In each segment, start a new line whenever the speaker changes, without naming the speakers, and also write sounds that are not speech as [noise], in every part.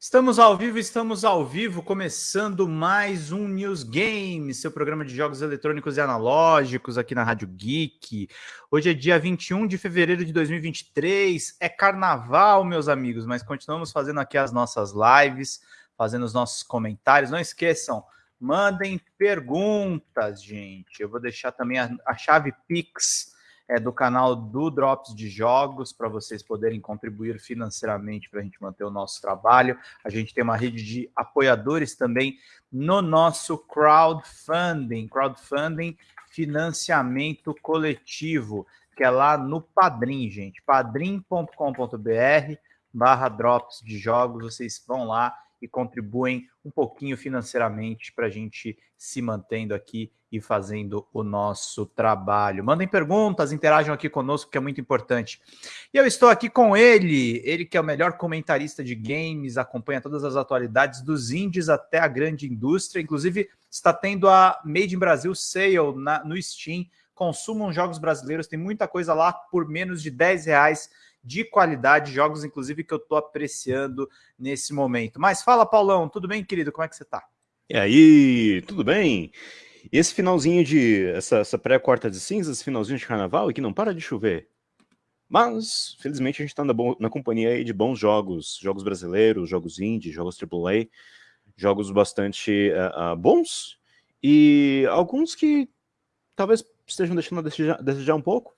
Estamos ao vivo, estamos ao vivo, começando mais um News Game, seu programa de jogos eletrônicos e analógicos aqui na Rádio Geek. Hoje é dia 21 de fevereiro de 2023, é carnaval, meus amigos, mas continuamos fazendo aqui as nossas lives, fazendo os nossos comentários. Não esqueçam, mandem perguntas, gente. Eu vou deixar também a, a chave Pix é, do canal do Drops de Jogos, para vocês poderem contribuir financeiramente para a gente manter o nosso trabalho. A gente tem uma rede de apoiadores também no nosso crowdfunding, crowdfunding financiamento coletivo, que é lá no Padrim, gente, padrim.com.br barra Drops de Jogos, vocês vão lá e contribuem um pouquinho financeiramente para a gente se mantendo aqui e fazendo o nosso trabalho. Mandem perguntas, interajam aqui conosco, que é muito importante. E eu estou aqui com ele, ele que é o melhor comentarista de games, acompanha todas as atualidades dos indies até a grande indústria, inclusive está tendo a Made in Brasil Sale na, no Steam. Consumam jogos brasileiros, tem muita coisa lá por menos de 10 reais de qualidade, jogos inclusive que eu estou apreciando nesse momento. Mas fala, Paulão, tudo bem, querido? Como é que você está?
E aí, tudo bem? E esse finalzinho de. Essa, essa pré-quarta de cinzas, esse finalzinho de carnaval, que não para de chover. Mas, felizmente, a gente está na, na, companhia de bons jogos, jogos brasileiros, jogos indie, jogos AAA, jogos bastante uh, uh, bons e alguns que talvez estejam deixando a desejar, desejar um pouco.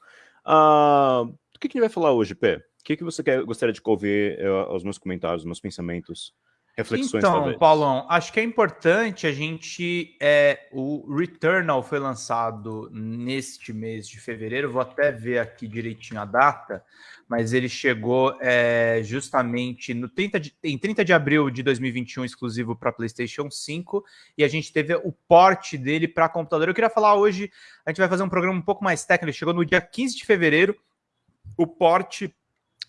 Uh, que, que a gente vai falar hoje, Pé? O que, que você quer, gostaria de ouvir uh, os meus comentários, os meus pensamentos? reflexões
então,
talvez.
Paulão, acho que é importante a gente. É, o Returnal foi lançado neste mês de fevereiro, vou até ver aqui direitinho a data, mas ele chegou é, justamente no 30 de, em 30 de abril de 2021, exclusivo para PlayStation 5, e a gente teve o porte dele para computador. Eu queria falar hoje, a gente vai fazer um programa um pouco mais técnico, ele chegou no dia 15 de fevereiro, o porte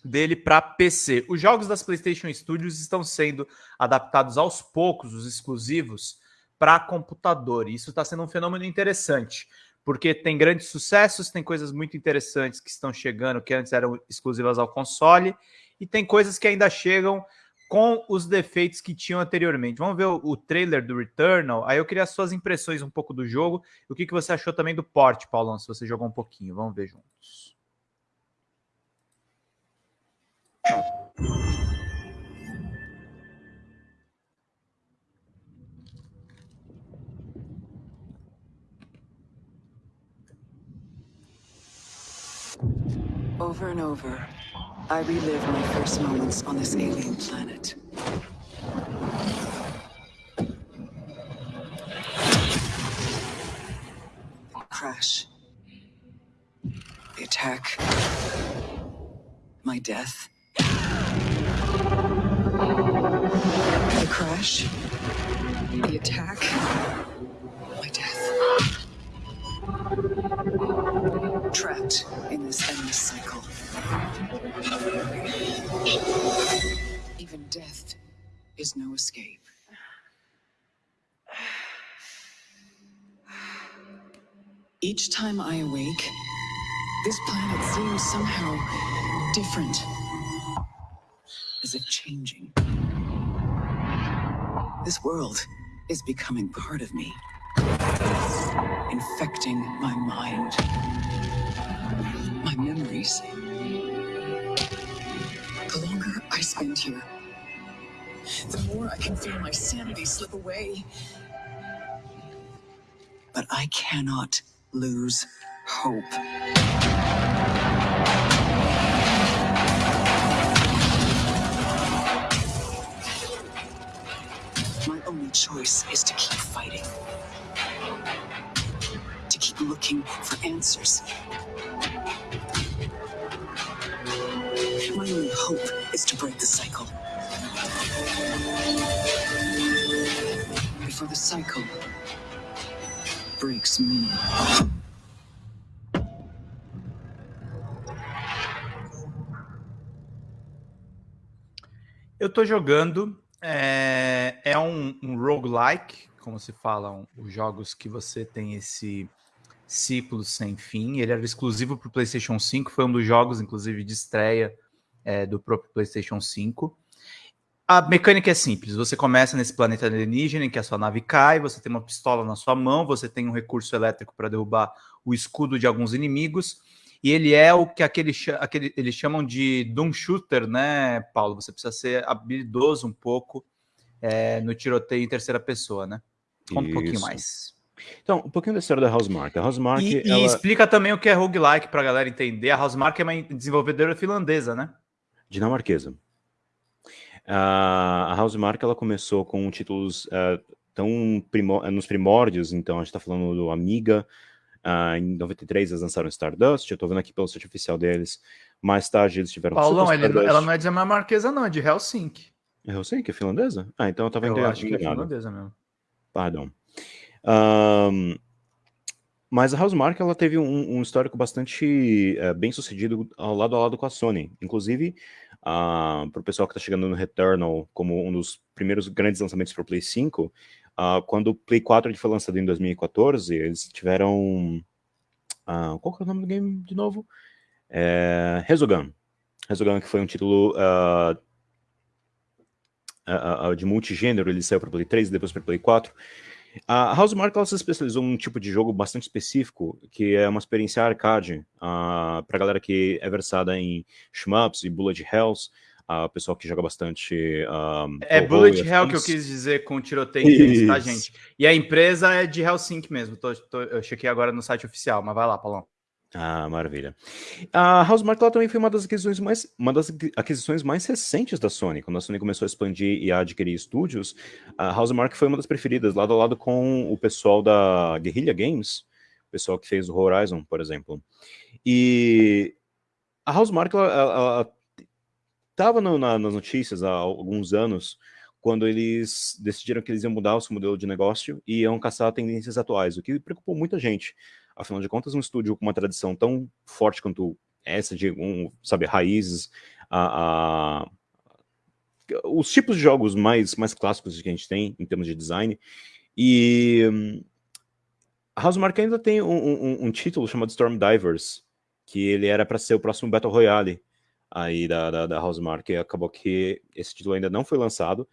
dele para PC. Os jogos das PlayStation Studios estão sendo adaptados aos poucos, os exclusivos, para computador. E isso está sendo um fenômeno interessante, porque tem grandes sucessos, tem coisas muito interessantes que estão chegando, que antes eram exclusivas ao console, e tem coisas que ainda chegam com os defeitos que tinham anteriormente. Vamos ver o, o trailer do Returnal. Aí eu queria as suas impressões um pouco do jogo. O que, que você achou também do porte, Paulão, se você jogou um pouquinho. Vamos ver juntos.
Over and over, I relive my first moments on this alien planet. Crash. The attack. My death. Crash. The attack. My death. Trapped in this endless cycle. Even death is no escape. Each time I awake, this planet seems somehow different as if changing. This world is becoming part of me, infecting my mind, my memories. The longer I spend here, the more I can feel my sanity slip away. But I cannot lose hope. Choice is to keep fighting. To keep looking for answers. My only hope is to break the cycle. Before the cycle breaks me.
Eu tô jogando É, é um, um roguelike, como se falam os jogos que você tem esse ciclo sem fim. Ele era exclusivo para o PlayStation 5, foi um dos jogos, inclusive, de estreia é, do próprio PlayStation 5. A mecânica é simples. Você começa nesse planeta alienígena em que a sua nave cai, você tem uma pistola na sua mão, você tem um recurso elétrico para derrubar o escudo de alguns inimigos. E ele é o que aquele, aquele, eles chamam de Doom Shooter, né, Paulo? Você precisa ser habilidoso um pouco é, no tiroteio em terceira pessoa, né? Conta um pouquinho mais.
Então, um pouquinho da história da Housemark. A Housemark,
e, ela... e explica também o que é roguelike para a galera entender. A Housemark é uma desenvolvedora finlandesa, né?
Dinamarquesa. Uh, a Housemark ela começou com títulos uh, tão primor nos primórdios, então a gente está falando do Amiga, uh, em 93 eles lançaram Stardust, eu estou vendo aqui pelo site oficial deles, mais tarde eles tiveram
Paulão, ele, ela não é dinamarquesa não, é de Helsinki.
É Helsinki, é finlandesa? Ah, então eu estava
entendendo. Eu acho que é finlandesa mesmo.
Pardon. Um, mas a Housemark ela teve um, um histórico bastante uh, bem sucedido ao lado a lado com a Sony. Inclusive, uh, para o pessoal que está chegando no Returnal como um dos primeiros grandes lançamentos para o Play 5, uh, quando o Play 4 foi lançado em 2014, eles tiveram... Uh, qual que é o nome do game de novo? É, Resogun. Resogun, que foi um título de multigênero, ele saiu para Play 3 e depois para Play 4. A Housemark ela se especializou num tipo de jogo bastante específico, que é uma experiência arcade, uh, pra galera que é versada em shmups e bullet hells, uh, pessoal que joga bastante... Uh,
é bullet hell que eu quis dizer com tiroteio, tá, gente? E a empresa é de Helsinki mesmo, tô, tô, eu chequei agora no site oficial, mas vai lá, Paulão.
Ah, maravilha. A Housemark também foi uma das aquisições mais uma das aquisições mais recentes da Sony. Quando a Sony começou a expandir e a adquirir estúdios, a Housemark foi uma das preferidas, lado a lado com o pessoal da Guerrilla Games, o pessoal que fez o Horizon, por exemplo. E a Housemark ela estava na, nas notícias há alguns anos quando eles decidiram que eles iam mudar o seu modelo de negócio e iam caçar tendências atuais, o que preocupou muita gente. Afinal de contas, um estúdio com uma tradição tão forte quanto essa de, um, sabe, raízes, a, a, os tipos de jogos mais, mais clássicos que a gente tem em termos de design. E a Housemark ainda tem um, um, um, título chamado Storm Divers, que ele era para ser o próximo Battle Royale aí da, da, da Housemark, acabou que esse título ainda não foi lançado,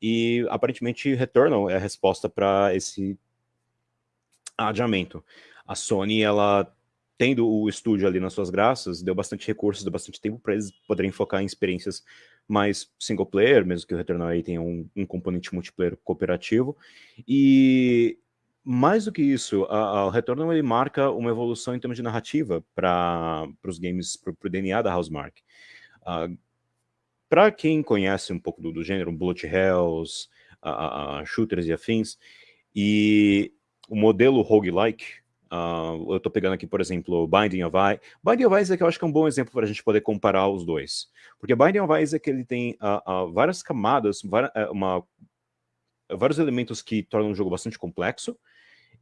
e aparentemente Returnal é a resposta para esse adiamento a Sony, ela tendo o estúdio ali nas suas graças, deu bastante recursos, deu bastante tempo para eles poderem focar em experiências mais single player, mesmo que o Returnal aí tenha um, um componente multiplayer cooperativo. E mais do que isso, a, a ele marca uma evolução em termos de narrativa para os games, para o DNA da Housemark. Uh, para quem conhece um pouco do, do gênero, Bullet Hells, uh, uh, shooters e afins, e o modelo roguelike, Uh, eu estou pegando aqui, por exemplo, Binding of Isaac. Binding of Isaac eu acho que é um bom exemplo para a gente poder comparar os dois. Porque Binding of Isaac ele tem uh, várias camadas, eh, uma, vários elementos que tornam o jogo bastante complexo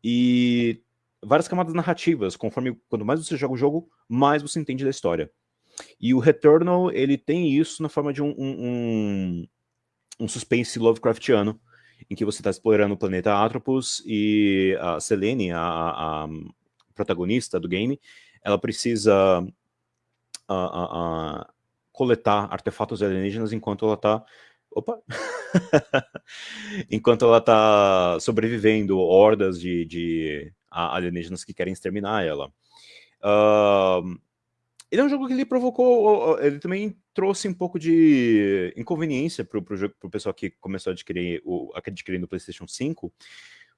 e várias camadas narrativas. Conforme quanto mais você joga o jogo, mais você entende da história. E o Returnal ele tem isso na forma de um, um, um, suspense Lovecraftiano em que você está explorando o planeta Atropos e a Selene, a, a, protagonista do game, ela precisa a, coletar artefatos alienígenas enquanto ela está opa, [laughs] enquanto ela está sobrevivendo hordas de, de alienígenas que querem exterminar ela. Uh, ele é um jogo que ele provocou, ele também trouxe um pouco de inconveniência para o pessoal que começou a adquirir o adquirir no PlayStation 5,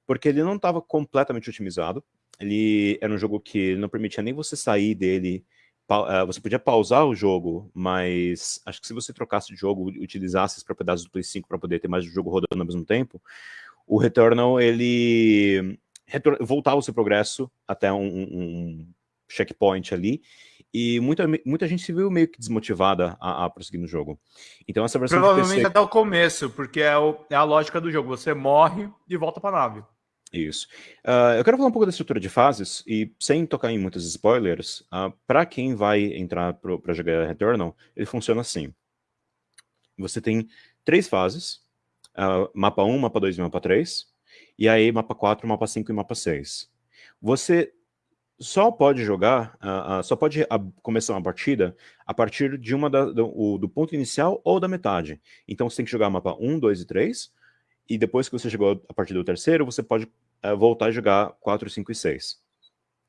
porque ele não estava completamente otimizado. Ele era um jogo que não permitia nem você sair dele. Eh, você podia pausar o jogo, mas acho que se você trocasse de jogo, utilizasse as propriedades do Play 5 para poder ter mais de jogo rodando ao mesmo tempo, o Returnal ele voltava o seu progresso até um, um checkpoint ali, e muita, muita gente se viu meio que desmotivada a, a prosseguir no jogo. Então essa versão
Provavelmente PC... até o começo, porque é, o, é, a lógica do jogo. Você morre e volta para a nave.
Isso. Uh, eu quero falar um pouco da estrutura de fases, e sem tocar em muitos spoilers, uh, ah, para quem vai entrar para jogar Returnal, ele funciona assim. Você tem três fases, uh, mapa 1, mapa 2 e mapa 3, e aí mapa 4, mapa 5 e mapa 6. Você só pode jogar, uh, uh, só pode começar uma partida a partir de uma da, do, do, ponto inicial ou da metade. Então você tem que jogar mapa 1, 2 e 3, e depois que você chegou a partir do terceiro, você pode eh, voltar a jogar 4, 5 e 6,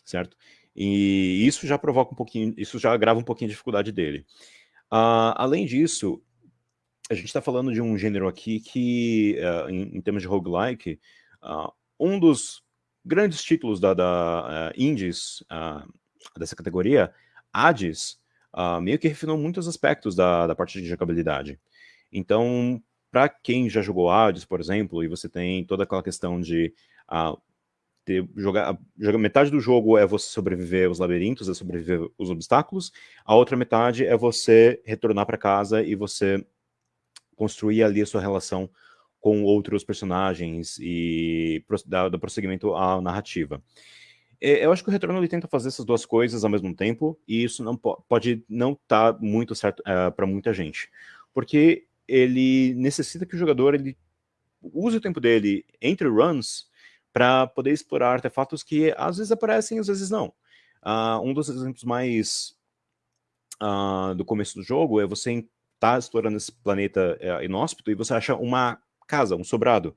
certo? E isso já provoca um pouquinho, isso já agrava um pouquinho a dificuldade dele. além disso, a gente está falando de um gênero aqui que, uh, em, em, termos de roguelike, uh, um dos grandes títulos da, da uh, indies dessa categoria, Hades, meio que refinou muitos aspectos da, da parte de jogabilidade. Então, para quem já jogou Hades, por exemplo, e você tem toda aquela questão de ter, jogar, jogar, metade do jogo é você sobreviver aos labirintos, é sobreviver aos obstáculos, a outra metade é você retornar para casa e você construir ali a sua relação com outros personagens e dar, prosseguimento à narrativa. Eu acho que o Retorno ele tenta fazer essas duas coisas ao mesmo tempo, e isso não pode não estar tá muito certo uh, é, para muita gente. Porque ele necessita que o jogador ele use o tempo dele entre runs para poder explorar artefatos que às vezes aparecem, às vezes não. Uh, um dos exemplos mais uh, do começo do jogo é você tá explorando esse planeta é, inóspito e você acha uma casa, um sobrado,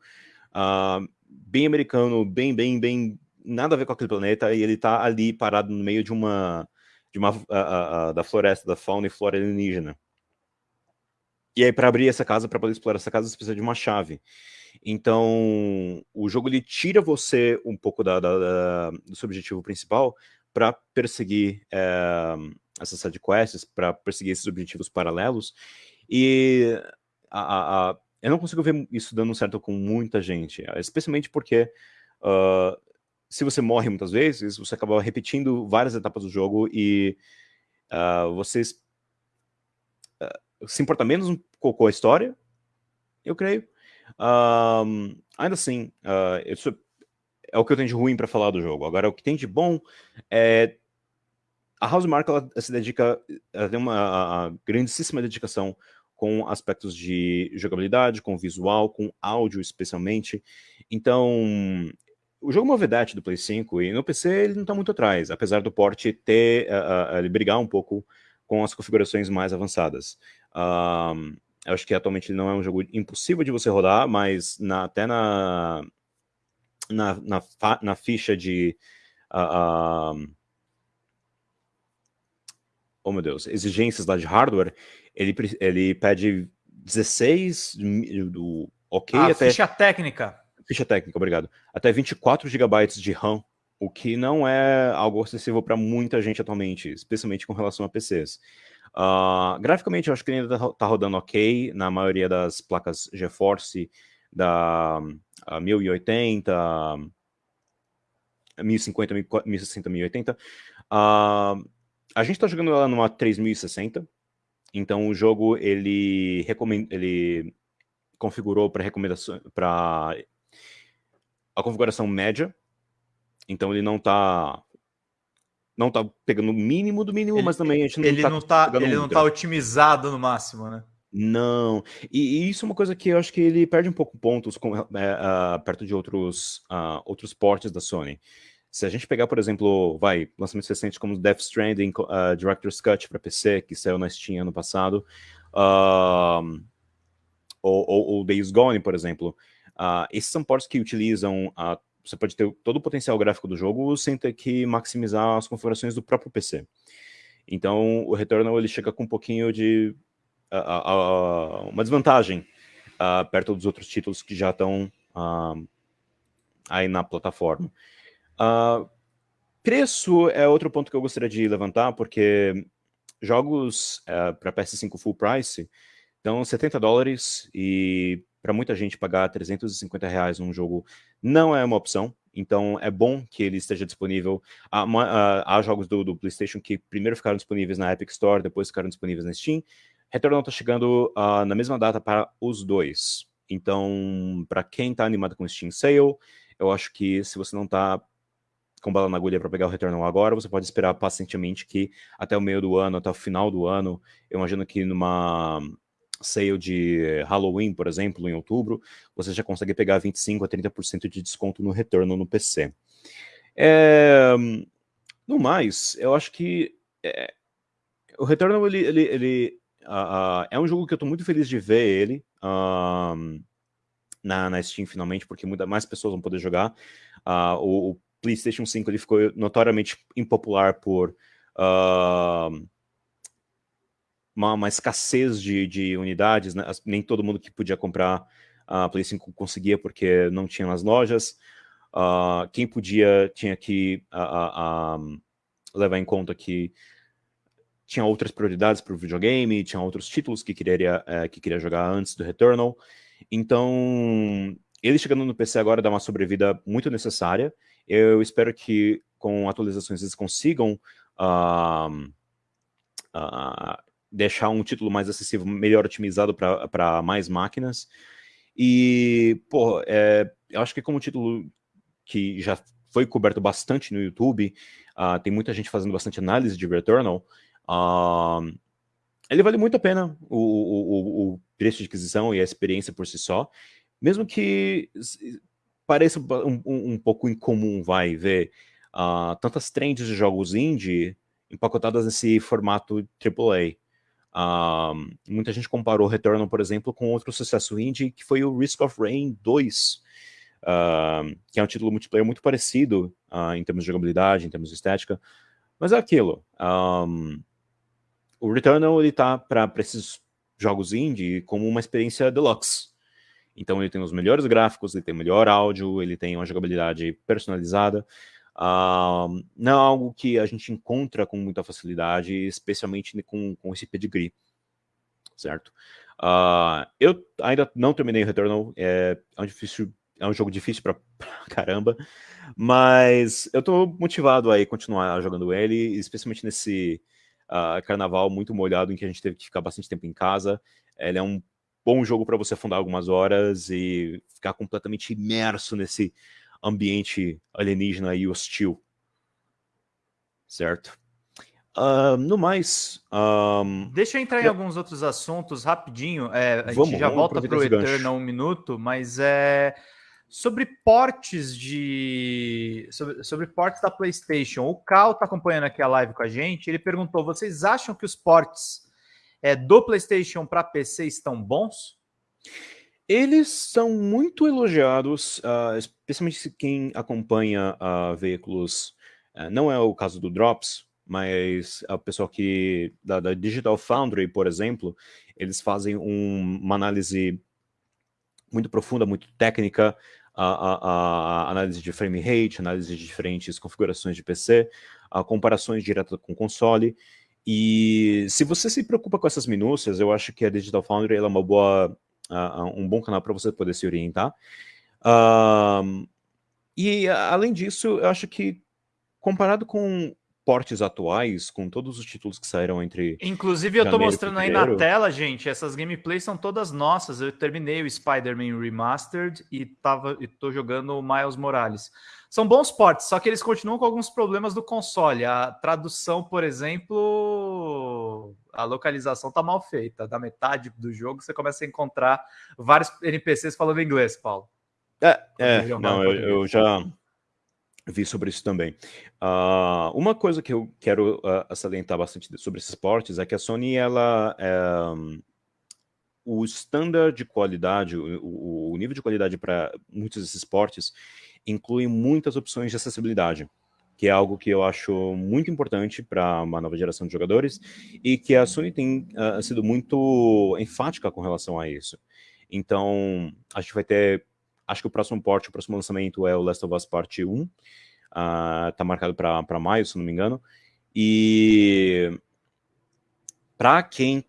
uh, bem americano, bem, bem, bem, nada a ver com aquele planeta, e ele tá ali parado no meio de uma, de uma, uh, uh, da floresta, da fauna e flora alienígena. E aí, para abrir essa casa, para poder explorar essa casa, você precisa de uma chave. Então, o jogo ele tira você um pouco da, da, da do seu objetivo principal para perseguir é, essas sidequests, para perseguir esses objetivos paralelos. E a, a, eu não consigo ver isso dando certo com muita gente, especialmente porque uh, se você morre muitas vezes, você acaba repetindo várias etapas do jogo e uh, você uh, se importa menos com a história, eu creio. ainda assim, isso é o que eu tenho de ruim para falar do jogo. Agora, o que tem de bom é a Housemark ela se dedica, ela tem uma grandíssima dedicação com aspectos de jogabilidade, com visual, com áudio especialmente. Então, o jogo é uma vedete do Play 5 e no PC ele não está muito atrás, apesar do porte ter, uh, uh, ele brigar um pouco com as configurações mais avançadas. Uh, eu acho que atualmente ele não é um jogo impossível de você rodar, mas na, até na, na, na, na ficha de... Uh, oh meu Deus, exigências lá de hardware, ele, ele pede 16 do ok
ah, até... ficha técnica.
Ficha técnica, obrigado. Até 24 GB de RAM, o que não é algo acessível para muita gente atualmente, especialmente com relação a PCs. Uh, graficamente, eu acho que ainda está rodando ok na maioria das placas GeForce da uh, 1080, 1050, 1060, 1080. Uh, a gente está jogando ela numa 3060, então o jogo ele, ele configurou para recomendação para a configuração média. Então ele não está não tá pegando o mínimo do mínimo,
ele,
mas também a gente
não ele tá não tá ele não tá otimizado no máximo, né?
Não, e, e, isso é uma coisa que eu acho que ele perde um pouco pontos com, é, uh, perto de outros, uh, outros portes da Sony. Se a gente pegar, por exemplo, vai, lançamentos recentes como Death Stranding, uh, Director's Cut para PC, que saiu na Steam ano passado, uh, ou, ou, ou, Days Gone, por exemplo, uh, esses são portos que utilizam, você pode ter todo o potencial gráfico do jogo sem ter que maximizar as configurações do próprio PC. Então, o Returnal ele chega com um pouquinho de uma desvantagem perto dos outros títulos que já estão aí na plataforma. Uh, preço é outro ponto que eu gostaria de levantar, porque jogos uh, é, para PS5 full price dão 70 dólares e para muita gente pagar 350 reais num jogo não é uma opção. Então é bom que ele esteja disponível. Há, há, jogos do, do, PlayStation que primeiro ficaram disponíveis na Epic Store, depois ficaram disponíveis na Steam. Returnal está chegando uh, na mesma data para os dois. Então, para quem está animado com Steam Sale, eu acho que se você não está com bala na agulha para pegar o Returnal agora, você pode esperar pacientemente que até o meio do ano, até o final do ano, eu imagino que numa sale de Halloween, por exemplo, em outubro, você já consegue pegar 25% a 30% de desconto no Returnal no PC. É... no mais, eu acho que é, o Returnal, ele, ele, ele uh, uh, é um jogo que eu tô muito feliz de ver ele uh, na, na Steam finalmente, porque muita, mais pessoas vão poder jogar. O, o, PlayStation 5 ele ficou notoriamente impopular por uma, uma, escassez de, de unidades, né? nem todo mundo que podia comprar a Play 5 conseguia porque não tinha nas lojas. Uh, quem podia tinha que uh, uh, levar em conta que tinha outras prioridades para o videogame, tinha outros títulos que queria, eh, que queria jogar antes do Returnal. Então, ele chegando no PC agora dá uma sobrevida muito necessária. Eu espero que com atualizações eles consigam deixar um título mais acessível, melhor otimizado para mais máquinas. E, pô, é, eu acho que como título que já foi coberto bastante no YouTube, uh, tem muita gente fazendo bastante análise de Returnal, uh, ele vale muito a pena o, o, o, preço de aquisição e a experiência por si só, mesmo que pareça um, um, pouco incomum, vai ver uh, tantas trends de jogos indie empacotadas nesse formato AAA. Uh, muita gente comparou Returnal, por exemplo, com outro sucesso indie, que foi o Risk of Rain 2, uh, que é um título multiplayer muito parecido uh, em termos de jogabilidade, em termos de estética, mas é aquilo. Um, o Returnal ele tá para esses jogos indie como uma experiência deluxe. Então ele tem os melhores gráficos, ele tem melhor áudio, ele tem uma jogabilidade personalizada. Uh, não é algo que a gente encontra com muita facilidade, especialmente com, com esse pedigree, certo? Uh, eu ainda não terminei o Returnal, é, é um difícil é um jogo difícil pra, [laughs] pra caramba, mas eu tô motivado aí continuar jogando ele, especialmente nesse uh, carnaval muito molhado em que a gente teve que ficar bastante tempo em casa. Ele é um bom jogo para você afundar algumas horas e ficar completamente imerso nesse ambiente alienígena e hostil. Certo? Uh, no mais... Um...
Deixa eu entrar em alguns outros assuntos rapidinho. É, a vamos, gente já volta para o Eternal um minuto, mas é sobre portes de sobre, sobre portes da PlayStation. O Cal está acompanhando aqui a live com a gente. Ele perguntou: vocês acham que os portes é, do PlayStation para PC estão bons?
Eles são muito elogiados, uh, especialmente quem acompanha uh, veículos. Uh, não é o caso do Drops, mas a pessoa que da, da Digital Foundry, por exemplo, eles fazem um, uma análise muito profunda, muito técnica, a, a, a, análise de frame rate, análise de diferentes configurações de PC, a comparações diretas com console. E se você se preocupa com essas minúcias, eu acho que a Digital Foundry é uma boa, um bom canal para você poder se orientar. Uh, e além disso, eu acho que comparado com portes atuais, com todos os títulos que saíram entre.
Inclusive, eu tô mostrando aí na tela, gente, essas gameplays são todas nossas. Eu terminei o Spider-Man Remastered e, tava, e tô jogando o Miles Morales. São bons portes, só que eles continuam com alguns problemas do console. A tradução, por exemplo, a localização tá mal feita. Da metade do jogo, você começa a encontrar vários NPCs falando inglês, Paulo.
É, é não, eu, eu já vi sobre isso também. Uh, uma coisa que eu quero uh, salientar bastante sobre esses portes é que a Sony, ela, um, o standard de qualidade, o, o nível de qualidade para muitos desses portes inclui muitas opções de acessibilidade, que é algo que eu acho muito importante para uma nova geração de jogadores e que a Sony tem uh, sido muito enfática com relação a isso. Então, a gente vai ter Acho que o próximo porte, o próximo lançamento é o Last of Us Part 1. Uh, tá marcado para maio, se não me engano. E para quem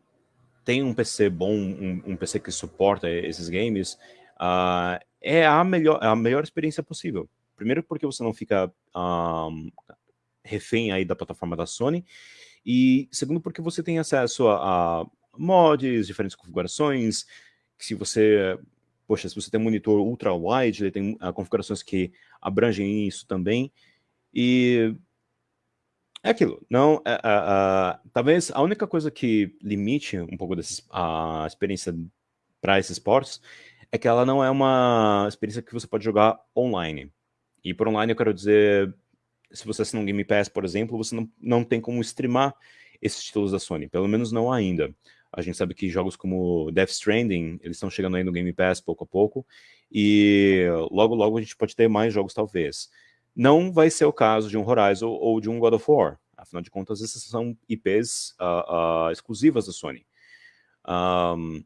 tem um PC bom, um, um, PC que suporta esses games, uh, é a melhor, a melhor experiência possível. Primeiro porque você não fica um, refém aí da plataforma da Sony, e segundo porque você tem acesso a, a mods, diferentes configurações, que se você poxa, se você tem monitor ultra-wide, ele tem uh, configurações que abrangem isso também, e é aquilo, não, uh, uh, talvez a única coisa que limite um pouco desses, a experiência para esses ports é que ela não é uma experiência que você pode jogar online. E por online eu quero dizer se você assinar um Game Pass, por exemplo, você não, não tem como streamar esses títulos da Sony, pelo menos não ainda. A gente sabe que jogos como Death Stranding, eles estão chegando aí no Game Pass pouco a pouco, e logo logo a gente pode ter mais jogos talvez. Não vai ser o caso de um Horizon ou de um God of War, afinal de contas esses são IPs uh, uh, exclusivas da Sony. Um,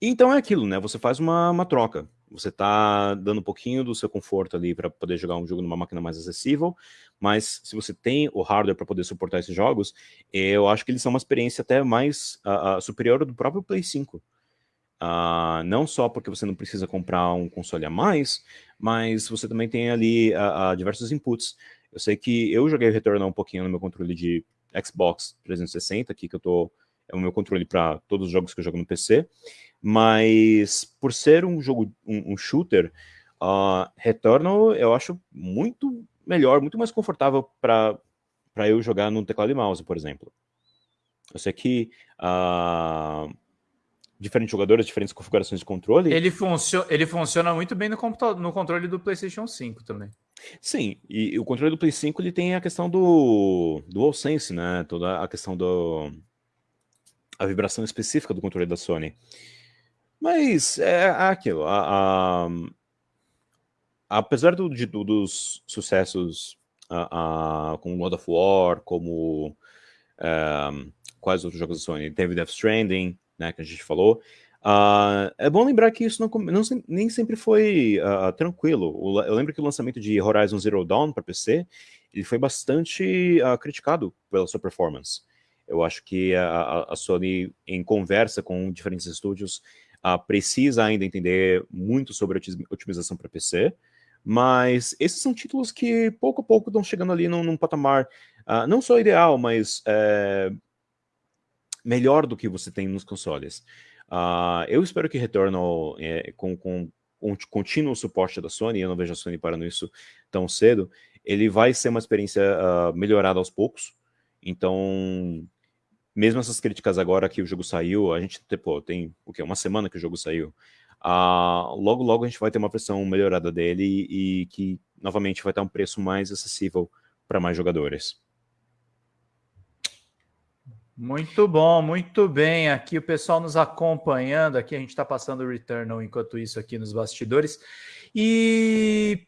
então é aquilo, né? Você faz uma, uma troca. Você está dando um pouquinho do seu conforto ali para poder jogar um jogo numa máquina mais acessível, mas se você tem o hardware para poder suportar esses jogos, eu acho que eles são uma experiência até mais uh, uh, superior do próprio Play 5. Uh, ah, não só porque você não precisa comprar um console a mais, mas você também tem ali diversos inputs. Eu sei que eu joguei Returnal um pouquinho no meu controle de Xbox 360, aqui que eu tô é o meu controle para todos os jogos que eu jogo no PC, mas por ser um jogo, um, um shooter, uh, Returnal eu acho muito melhor, muito mais confortável para eu jogar no teclado e mouse, por exemplo. Eu sei que uh, diferentes jogadores, diferentes configurações de controle...
Ele, funcio ele funciona muito bem no, no controle do PlayStation 5 também.
Sim, e o controle do Play 5 ele tem a questão do DualSense, né? Toda a questão do... a vibração específica do controle da Sony. Mas é, é aquilo. A, a, apesar do, de, dos sucessos a, a, com God of War, como um, quais outros jogos da Sony? Teve Death Stranding, né, que a gente falou. Uh, é bom lembrar que isso não, não nem sempre foi uh, tranquilo. Eu lembro que o lançamento de Horizon Zero Dawn para PC ele foi bastante uh, criticado pela sua performance. Eu acho que a, a Sony, em conversa com diferentes estúdios, uh, precisa ainda entender muito sobre otimização para PC, mas esses são títulos que pouco a pouco estão chegando ali num, num patamar uh, não só ideal, mas é, melhor do que você tem nos consoles. Uh, eu espero que Returnal, é, com, com um contínuo suporte da Sony, eu não vejo a Sony parando isso tão cedo, ele vai ser uma experiência uh, melhorada aos poucos, então mesmo essas críticas agora que o jogo saiu, a gente tem o quê? uma semana que o jogo saiu, uh, logo logo a gente vai ter uma versão melhorada dele e, que novamente vai ter um preço mais acessível para mais jogadores.
Muito bom, muito bem. Aqui o pessoal nos acompanhando, aqui a gente está passando o Returnal enquanto isso aqui nos bastidores. E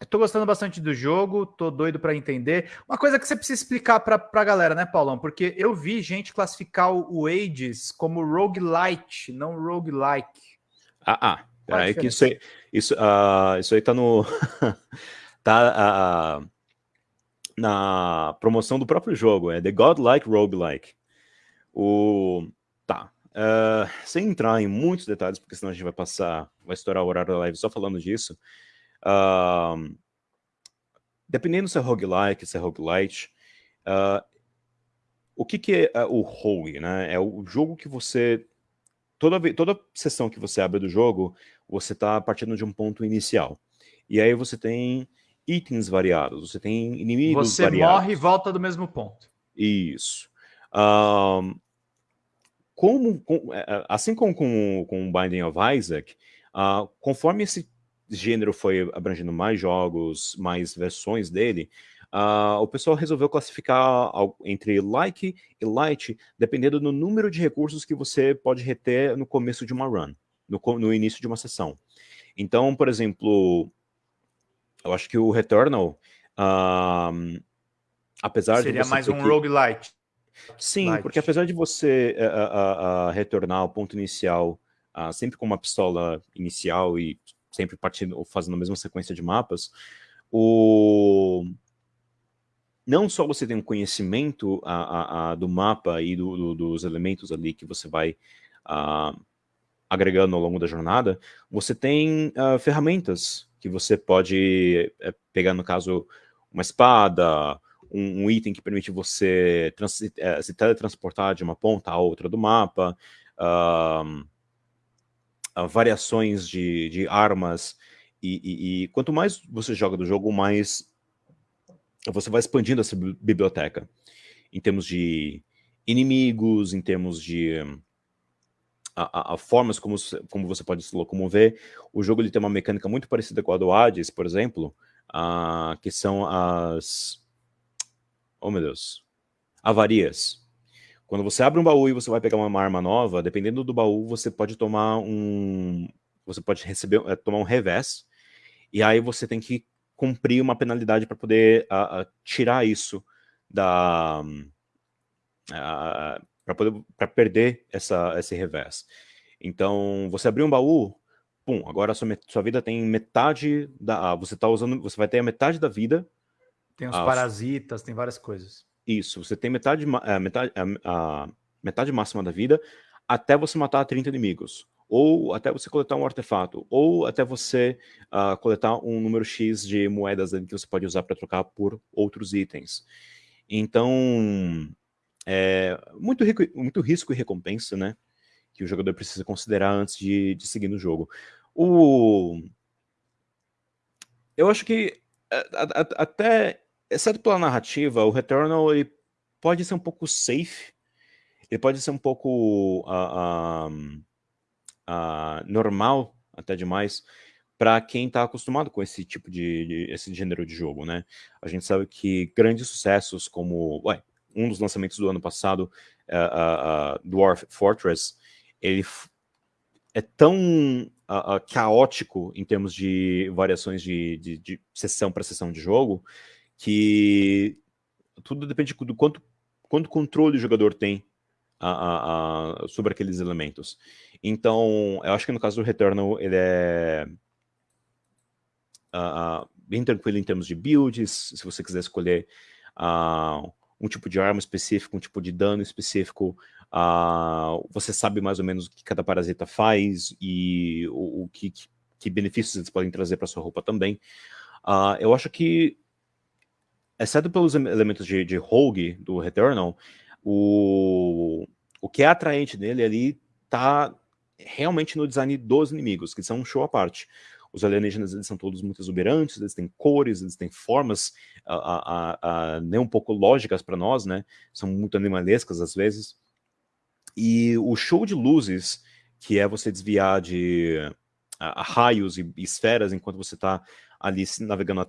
Estou gostando bastante do jogo, tô doido para entender. Uma coisa que você precisa explicar para a galera, né, Paulão? Porque eu vi gente classificar o Ages como roguelite, não roguelike.
Ah, ah. Peraí que isso aí, isso, uh, isso aí tá no... [laughs] tá uh, na promoção do próprio jogo, é The Godlike Roguelike. O... Tá. Uh, sem entrar em muitos detalhes, porque senão a gente vai passar, vai estourar o horário da live só falando disso. Uh, dependendo se é roguelike, se é roguelite, uh, o que, que é uh, o rogue, né? É o jogo que você... Toda, toda sessão que você abre do jogo, você está partindo de um ponto inicial. E aí você tem itens variados, você tem inimigos
você
variados.
Você morre e volta do mesmo ponto.
Isso. Um, como, com, é, é, assim como com, com Binding of Isaac, uh, conforme esse gênero foi abrangendo mais jogos, mais versões dele, uh, o pessoal resolveu classificar entre like e light, dependendo do número de recursos que você pode reter no começo de uma run, no, no início de uma sessão. Então, por exemplo, eu acho que o Returnal, uh, apesar
Seria
de
mais um que... roguelite.
Sim, Light. porque apesar de você uh, uh, retornar ao ponto inicial sempre com uma pistola inicial e sempre partindo, fazendo a mesma sequência de mapas, o... não só você tem um conhecimento a, a, a do mapa e do, do, dos elementos ali que você vai agregando ao longo da jornada, você tem ferramentas que você pode é, pegar, no caso, uma espada, um, um item que permite você é, se teletransportar de uma ponta a outra do mapa, variações de, de armas, e, e, e, quanto mais você joga do jogo, mais você vai expandindo essa biblioteca, em termos de inimigos, em termos de a, a, formas como, como você pode se locomover. O jogo ele tem uma mecânica muito parecida com a do Hades, por exemplo, uh, que são as... Oh, meu Deus. Avarias. Quando você abre um baú e você vai pegar uma arma nova, dependendo do baú, você pode tomar um... Você pode receber, é, tomar um revés, e aí você tem que cumprir uma penalidade para poder uh, uh, tirar isso da... Para poder para perder essa, esse revés. Então, você abriu um baú, pum, agora sua, sua vida tem metade da. Ah, você tá usando. Você vai ter a metade da vida.
Tem os a, parasitas, tem várias coisas.
Isso, você tem metade, a, metade, a, a, metade máxima da vida até você matar 30 inimigos. Ou até você coletar um artefato, ou até você uh, coletar um número X de moedas que você pode usar para trocar por outros itens. Então, é muito, rico, muito risco e recompensa, né? que o jogador precisa considerar antes de, de seguir no jogo. O... Eu acho que até, exceto pela narrativa, o Returnal ele pode ser um pouco safe, ele pode ser um pouco uh, uh, uh, normal, até demais, para quem está acostumado com esse tipo de, de, esse gênero de jogo, né? A gente sabe que grandes sucessos como ué, um dos lançamentos do ano passado, uh, Dwarf Fortress, ele é tão caótico em termos de variações de, de, de sessão para sessão de jogo, que tudo depende do quanto, quanto controle o jogador tem uh, sobre aqueles elementos. Então, eu acho que no caso do Returnal, ele é bem tranquilo em termos de builds, se você quiser escolher um tipo de arma específico, um tipo de dano específico, você sabe mais ou menos o que cada parasita faz e o, o que, que, benefícios eles podem trazer para sua roupa também. Uh, eu acho que, exceto pelos elementos de, de rogue do Returnal, o, o que é atraente nele ali tá realmente no design dos inimigos, que são um show à parte. Os alienígenas eles são todos muito exuberantes, eles têm cores, eles têm formas a, a, a, nem um pouco lógicas para nós, né? São muito animalescas às vezes. E o show de luzes, que é você desviar de raios e, esferas enquanto você está ali navegando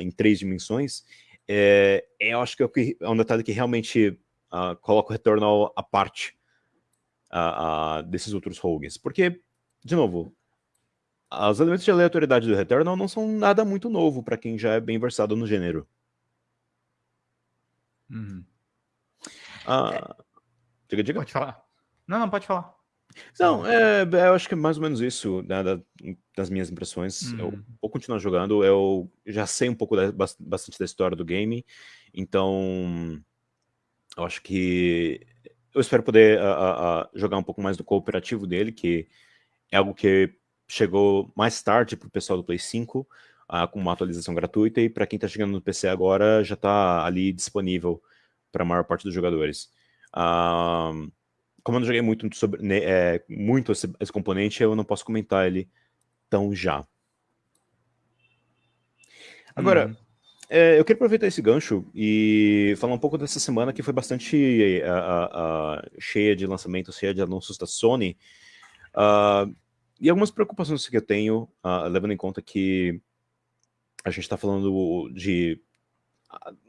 em três dimensões, é, é, eu acho que é, é um detalhe que realmente uh, coloca o Returnal à parte uh, uh, desses outros rogues. Porque, de novo, os elementos de aleatoriedade do Returnal não são nada muito novo para quem já é bem versado no gênero.
Uhum. Ah, é... Diga, diga. Pode falar. Não, não, pode falar.
Não, é, eu acho que é mais ou menos isso, né, das minhas impressões. Uhum. Eu vou continuar jogando, eu já sei um pouco da, bastante da história do game, então eu acho que eu espero poder jogar um pouco mais do cooperativo dele, que é algo que chegou mais tarde para o pessoal do Play 5, uh, com uma atualização gratuita, e para quem está chegando no PC agora, já está ali disponível para a maior parte dos jogadores. Como eu não joguei muito, sobre, né, é, muito esse, esse, componente, eu não posso comentar ele tão já. Agora, uhum. é, eu queria aproveitar esse gancho e falar um pouco dessa semana que foi bastante uh, cheia de lançamentos, cheia de anúncios da Sony. Uh, e algumas preocupações que eu tenho, uh, levando em conta que a gente está falando de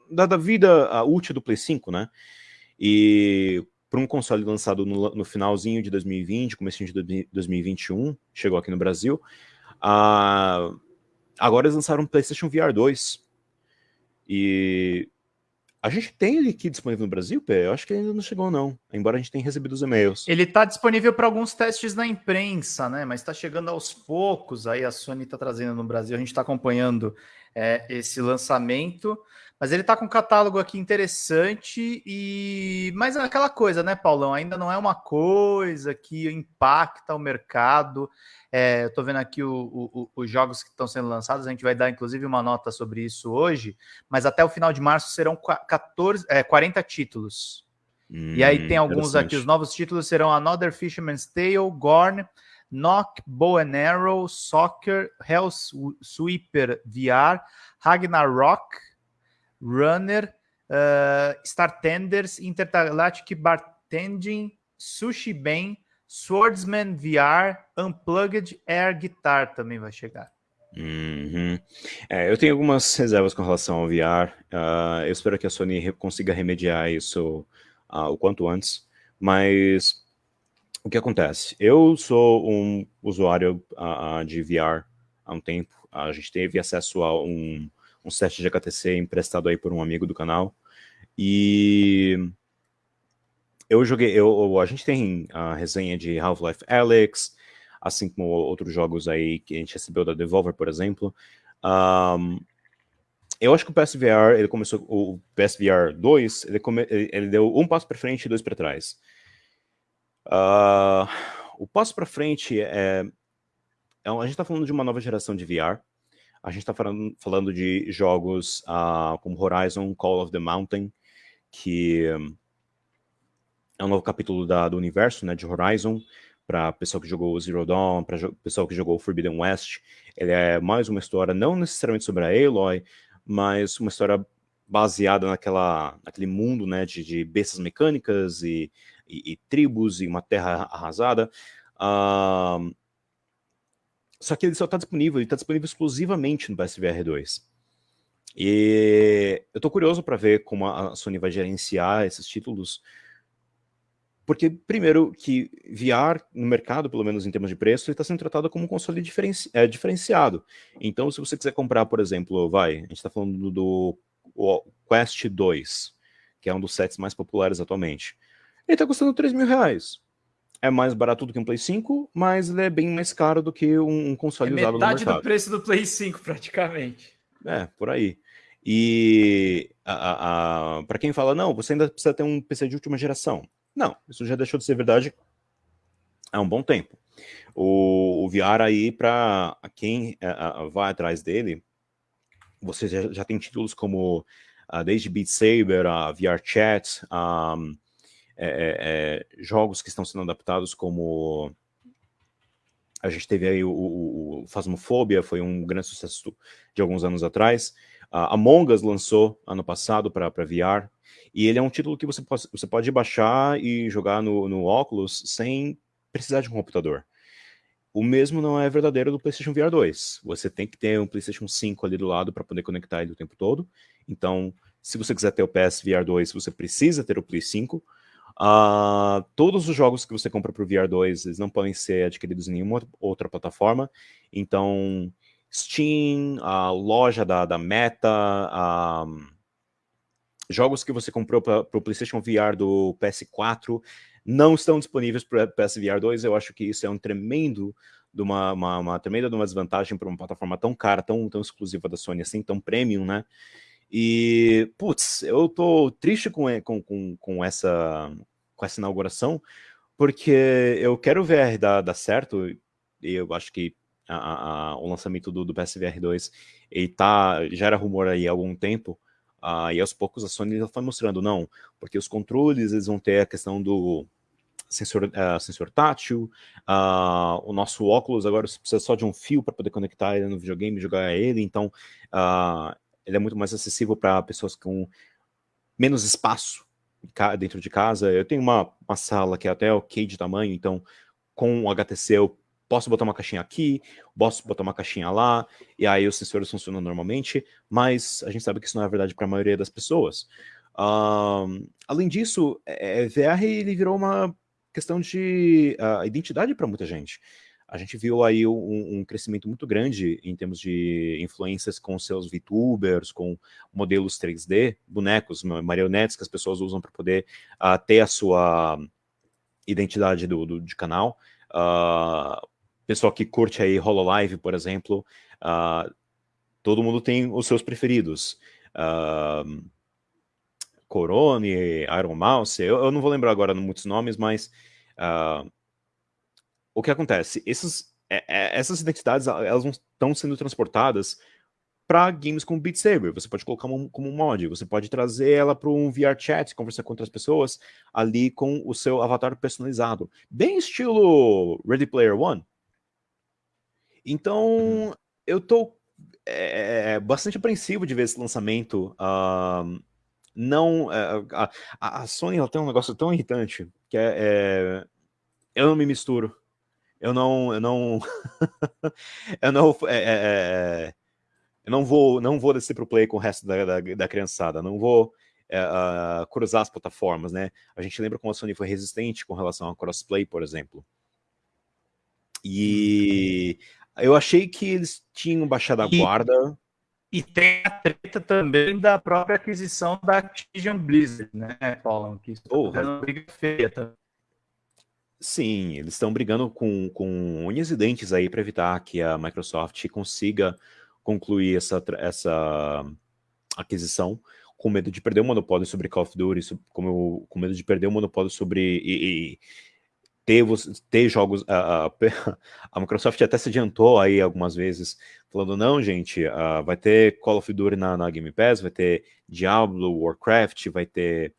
da, da vida útil do Play 5, né? E para um console lançado no, no, finalzinho de 2020, comecinho de 2021, chegou aqui no Brasil, uh, agora eles lançaram um PlayStation VR 2. E a gente tem ele aqui disponível no Brasil, Pé? Eu acho que ainda não chegou, não. Embora a gente tenha recebido os e-mails.
Ele está disponível para alguns testes na imprensa, né? Mas está chegando aos poucos. Aí a Sony está trazendo no Brasil. A gente está acompanhando é, esse lançamento. Mas ele está com um catálogo aqui interessante e mas é aquela coisa, né, Paulão? Ainda não é uma coisa que impacta o mercado. É, eu estou vendo aqui o, o, os jogos que estão sendo lançados. A gente vai dar inclusive uma nota sobre isso hoje. Mas até o final de março serão 14, é, 40 títulos. Hum, e aí tem alguns aqui. Os novos títulos serão Another Fisherman's Tale, Gorn. Knock, Bow and Arrow, Soccer, Hell Sweeper VR, Ragnarok, Runner, uh, Star Tenders, Intergalactic Bartending, Sushi Ben, Swordsman VR, Unplugged Air Guitar também vai chegar.
Uhum. É, eu tenho algumas reservas com relação ao VR. Uh, ah, eu espero que a Sony consiga remediar isso uh, o quanto antes. Mas o que acontece? Eu sou um usuário uh, de VR há um tempo. A gente teve acesso a um, um set de HTC emprestado aí por um amigo do canal. E eu joguei, eu, a gente tem a resenha de Half-Life Alyx, assim como outros jogos aí que a gente recebeu da Devolver, por exemplo. Um, eu acho que o PSVR, ele começou, o PSVR 2, ele, come, ele deu um passo para frente e dois para trás. Uh, o passo para frente é, é, a gente está falando de uma nova geração de VR. A gente está falando, falando de jogos uh, como Horizon Call of the Mountain, que é um novo capítulo da, do universo né, de Horizon para pessoal que jogou Zero Dawn, para pessoal que jogou Forbidden West. Ele é mais uma história, não necessariamente sobre a Aloy, mas uma história baseada naquela, naquele mundo né, de, de bestas mecânicas e, e, e, tribos e uma terra arrasada. Uh, só que ele só está disponível, ele está disponível exclusivamente no PSVR 2. E eu estou curioso para ver como a Sony vai gerenciar esses títulos, porque, primeiro, que VR no mercado, pelo menos em termos de preço, ele está sendo tratado como um console diferenci é, diferenciado. Então, se você quiser comprar, por exemplo, vai, a gente está falando do Quest 2, que é um dos sets mais populares atualmente. Ele está custando 3 mil reais. É mais barato do que um Play 5, mas ele é bem mais caro do que um, um console é usado no mercado.
metade do preço do Play 5, praticamente.
É, por aí. E para quem fala, não, você ainda precisa ter um PC de última geração. Não, isso já deixou de ser verdade há um bom tempo. O, o VR aí, para quem uh, vai atrás dele, você já, já tem títulos como uh, desde Beat Saber, a VR Chat, um, é, é, é, jogos que estão sendo adaptados como a gente teve aí o, o, o Phasmophobia, foi um grande sucesso de alguns anos atrás. Uh, Among Us lançou ano passado para VR, e ele é um título que você pode, você pode baixar e jogar no, no Oculus sem precisar de um computador. O mesmo não é verdadeiro do PlayStation VR 2. Você tem que ter um PlayStation 5 ali do lado para poder conectar ele o tempo todo. Então, se você quiser ter o PS VR 2, você precisa ter o Play 5. Uh, todos os jogos que você compra para o VR 2, eles não podem ser adquiridos em nenhuma outra plataforma. Então, Steam, a loja da, da Meta, a jogos que você comprou para o PlayStation VR do PS4 não estão disponíveis para PSVR 2. Eu acho que isso é um tremendo de uma, uma, uma tremenda de uma desvantagem para uma plataforma tão cara, tão, tão exclusiva da Sony, assim, tão premium, né? E, putz, eu tô triste com, com, com, com, essa, com essa inauguração, porque eu quero ver dar, dar certo, e eu acho que a, a, o lançamento do, do PSVR 2 ele tá, já era rumor aí há algum tempo, Uh, e aos poucos a Sony foi mostrando, não, porque os controles eles vão ter a questão do sensor, uh, sensor tátil, uh, o nosso óculos agora você precisa só de um fio para poder conectar ele no videogame e jogar ele, então ele é muito mais acessível para pessoas com menos espaço dentro de casa. Eu tenho uma, uma sala que é até ok de tamanho, então com o HTC eu posso botar uma caixinha aqui, posso botar uma caixinha lá, e aí os sensores funcionam normalmente, mas a gente sabe que isso não é verdade para a maioria das pessoas. Um, além disso, é, é VR ele virou uma questão de uh, identidade para muita gente. A gente viu aí um, um, crescimento muito grande em termos de influências com seus VTubers, com modelos 3D, bonecos, marionetes que as pessoas usam para poder uh, ter a sua identidade do, do de canal. Uh, pessoal que curte aí Hololive, por exemplo, uh, todo mundo tem os seus preferidos. Uh, Corone, Iron Mouse, eu, eu, não vou lembrar agora muitos nomes, mas uh, o que acontece? Esses, é, é, essas identidades elas estão sendo transportadas para games como Beat Saber. Você pode colocar como, como um mod, você pode trazer ela para um VR chat, conversar com outras pessoas ali com o seu avatar personalizado. Bem estilo Ready Player One. Então, uhum. eu tô é, bastante apreensivo de ver esse lançamento. Uh, não, uh, a, a, Sony ela tem um negócio tão irritante que é, é, eu não me misturo. Eu não, eu não, [laughs] eu não, é, é, é, eu não vou, não vou descer pro play com o resto da, da, da criançada, não vou uh, cruzar as plataformas, né? A gente lembra como a Sony foi resistente com relação a crossplay, por exemplo. E eu achei que eles tinham baixado a
E-
guarda.
E tem a treta também da própria aquisição da Activision Blizzard, né, Paulo? Que isso tá uma briga feia. Tá?
Sim, eles estão brigando com, com unhas e dentes aí para evitar que a Microsoft consiga concluir essa, essa aquisição com medo de perder o monopólio sobre Call of Duty, como, com medo de perder o monopólio sobre e, e ter, ter jogos. A, a- [laughs] a Microsoft até se adiantou aí algumas vezes, falando: não, gente, ah, vai ter Call of Duty na, na Game Pass, vai ter Diablo, Warcraft, vai ter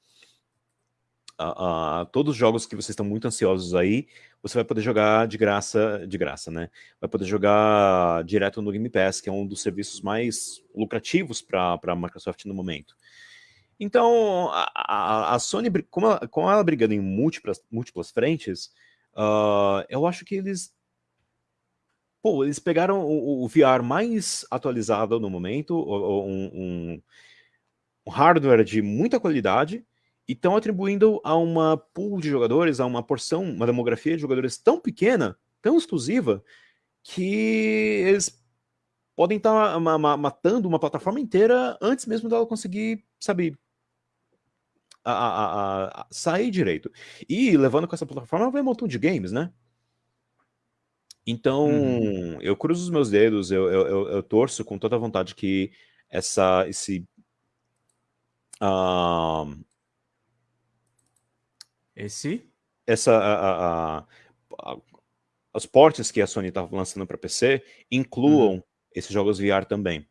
todos os jogos que vocês estão muito ansiosos aí, você vai poder jogar de graça, de graça, né? Vai poder jogar direto no Game Pass, que é um dos serviços mais lucrativos para a Microsoft no momento. Então, a, a- a Sony, com ela, ela brigando em múltiplas, múltiplas frentes, ah, eu acho que eles. Pô, eles pegaram o, o VR mais atualizado no momento, um, um- um hardware de muita qualidade, e estão atribuindo a uma pool de jogadores, a uma porção, uma demografia de jogadores tão pequena, tão exclusiva, que eles podem estar matando uma plataforma inteira antes mesmo dela conseguir, sabe, a- a- a- sair direito. E levando com essa plataforma vai um montão de games, né? Então, eu cruzo os meus dedos, eu, eu, eu- eu torço com toda a vontade que essa, esse. ah,
Esse
essa a, a- a- a- os portes que a Sony está lançando para PC incluam esses jogos VR também.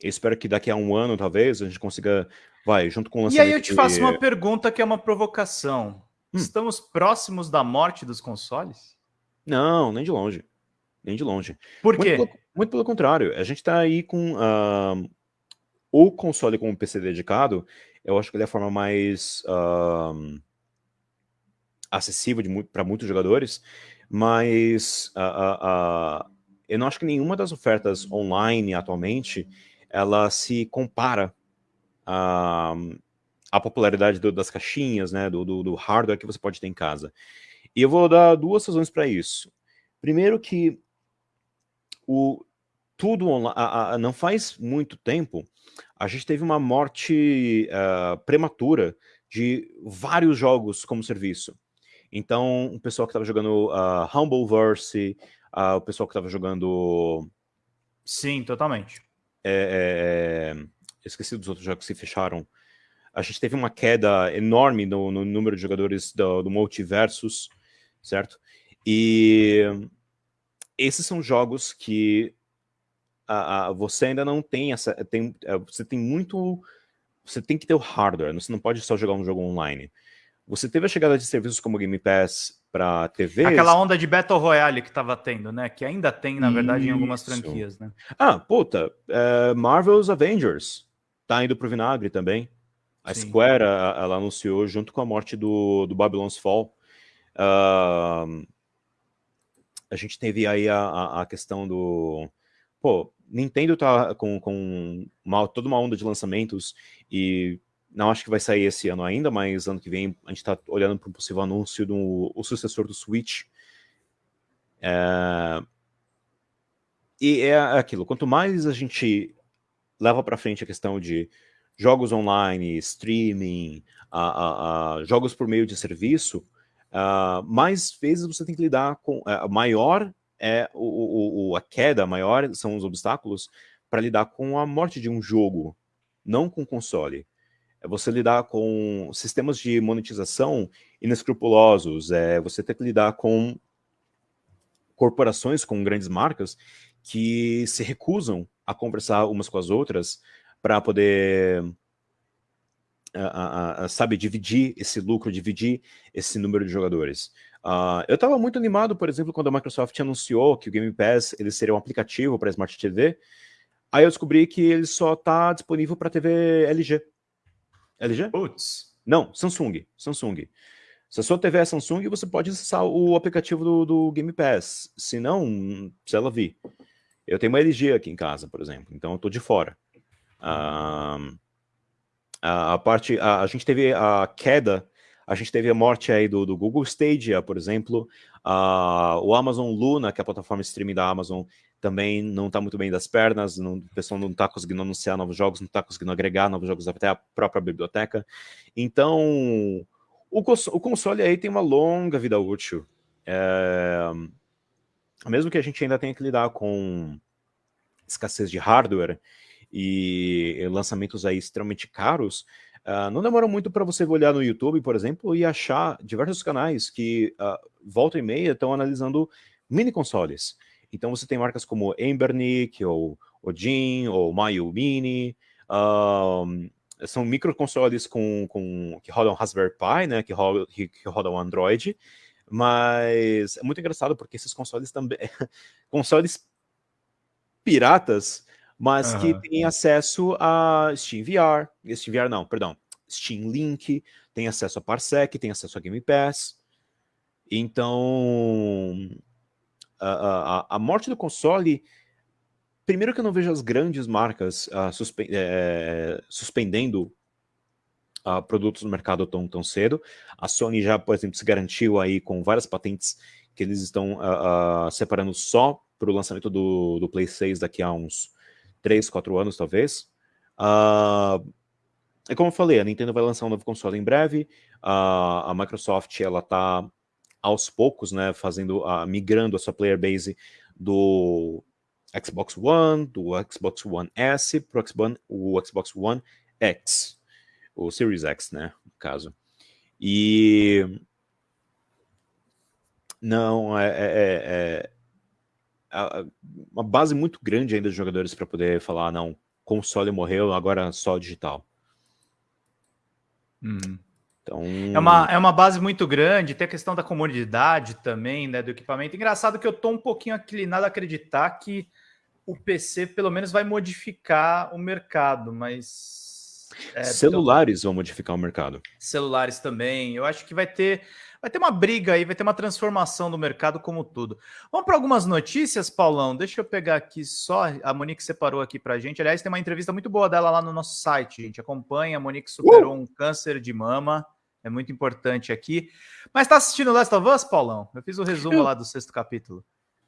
Eu espero que daqui a um ano, talvez, a gente consiga, vai, junto com o
E
lançamento
aí eu te
de-
faço uma pergunta que é uma provocação.
Hum.
Estamos próximos da morte dos consoles?
Não, nem de longe. Nem de longe.
Por
Muito
quê?
pelo, muito pelo contrário, a gente está aí com ah, o console com o PC dedicado, eu acho que ele é a forma mais ah, acessível para muitos jogadores, mas ah, ah, ah, eu não acho que nenhuma das ofertas online atualmente ela se compara à, popularidade do- das caixinhas, né, do, do- do hardware que você pode ter em casa. E eu vou dar duas razões para isso. Primeiro que o tudo online, não faz muito tempo, a gente teve uma morte ah, prematura de vários jogos como serviço. Então, o pessoal que estava jogando uh, Humbleverse, ah, o pessoal que estava jogando.
Sim, totalmente.
é, é, eu esqueci dos outros jogos que se fecharam. A gente teve uma queda enorme no, no número de jogadores do, do Multiversus, certo? E esses são jogos que ah, ah, você ainda não tem essa. Tem, eh, você tem muito. Você tem que ter o hardware, você não pode só jogar um jogo online. Você teve a chegada de serviços como Game Pass para TV.
Aquela onda de Battle Royale que tava tendo, né? Que ainda tem, na verdade, em algumas
Isso.
franquias, né?
Ah, puta, é, Marvel's Avengers tá indo pro vinagre também. A
Sim.
Square, ela anunciou junto com a morte do, do Babylon's Fall. ah, a gente teve aí a, a, a questão do. Pô, Nintendo tá com, com uma, toda uma onda de lançamentos e não acho que vai sair esse ano ainda, mas ano que vem a gente tá olhando para um possível anúncio do o sucessor do Switch. É, e é aquilo, quanto mais a gente leva para frente a questão de jogos online, streaming, a, a- a jogos por meio de serviço, ah, mais vezes você tem que lidar com. ah, maior é o- o- a queda, maior são os obstáculos para lidar com a morte de um jogo, não com console. É você lidar com sistemas de monetização inescrupulosos, é você ter que lidar com corporações com grandes marcas que se recusam a conversar umas com as outras para poder, a- a- a- sabe, dividir esse lucro, dividir esse número de jogadores. Ah, eu estava muito animado, por exemplo, quando a Microsoft anunciou que o Game Pass ele seria um aplicativo para Smart TV. Aí eu descobri que ele só está disponível para TV LG. LG?
Putz.
Não, Samsung. Samsung. Se a sua TV é Samsung, você pode acessar o aplicativo do, do Game Pass. Se não, se ela vir. Eu tenho uma LG aqui em casa, por exemplo, então eu estou de fora. A, a, parte, a, a, gente teve a queda, a gente teve a morte aí do, do Google Stadia, por exemplo, uh, o Amazon Luna, que é a plataforma streaming da Amazon, também não está muito bem das pernas, não, o pessoal não está conseguindo anunciar novos jogos, não está conseguindo agregar novos jogos até a própria biblioteca. Então, o, o console aí tem uma longa vida útil. É... Mesmo que a gente ainda tenha que lidar com escassez de hardware e lançamentos aí extremamente caros, uh, não demora muito para você olhar no YouTube, por exemplo, e achar diversos canais que uh, volta e meia estão analisando mini consoles. Então você tem marcas como Embernick, ou Odin, ou Mayu Mini, uh, são microconsoles com, com, que rodam Raspberry Pi, né, que, rodam, que, que rodam Android, mas é muito engraçado porque esses consoles também, [laughs] consoles piratas, mas uhum. que têm acesso a Steam VR, Steam VR não, perdão, Steam Link, tem acesso a Parsec, tem acesso a Game Pass, então a, a, morte do console primeiro que eu não vejo as grandes marcas uh, suspe é, suspendendo uh, produtos no mercado tão, tão cedo. A Sony já, por exemplo, se garantiu aí com várias patentes que eles estão uh, separando só para o lançamento do, do Play 6 daqui a uns 3, 4 anos, talvez. é como eu falei, a Nintendo vai lançar um novo console em breve. a Microsoft, ela está aos poucos, né, fazendo, migrando a sua player base do Xbox One, do Xbox One S para o Xbox One X, o Series X, né, no caso. E não, é, é, é, é uma base muito grande ainda de jogadores para poder falar, não, console morreu, agora só digital.
Hum. Então... É, uma, é uma base muito grande, tem a questão da comodidade também, né, do equipamento. Engraçado que eu tô um pouquinho inclinado a acreditar que o PC pelo menos vai modificar o mercado, mas...
É, Celulares então, vão modificar o mercado.
Celulares também. Eu acho que vai ter, vai ter uma briga aí, vai ter uma transformação do mercado como tudo. Vamos para algumas notícias, Paulão? Deixa eu pegar aqui só, a Monique separou aqui para gente. Aliás, tem uma entrevista muito boa dela lá no nosso site, gente. Acompanha, a Monique superou uh! um câncer de mama. É muito importante aqui. Mas está assistindo Last of Us, Paulão? Eu fiz o resumo eu... lá do sexto capítulo.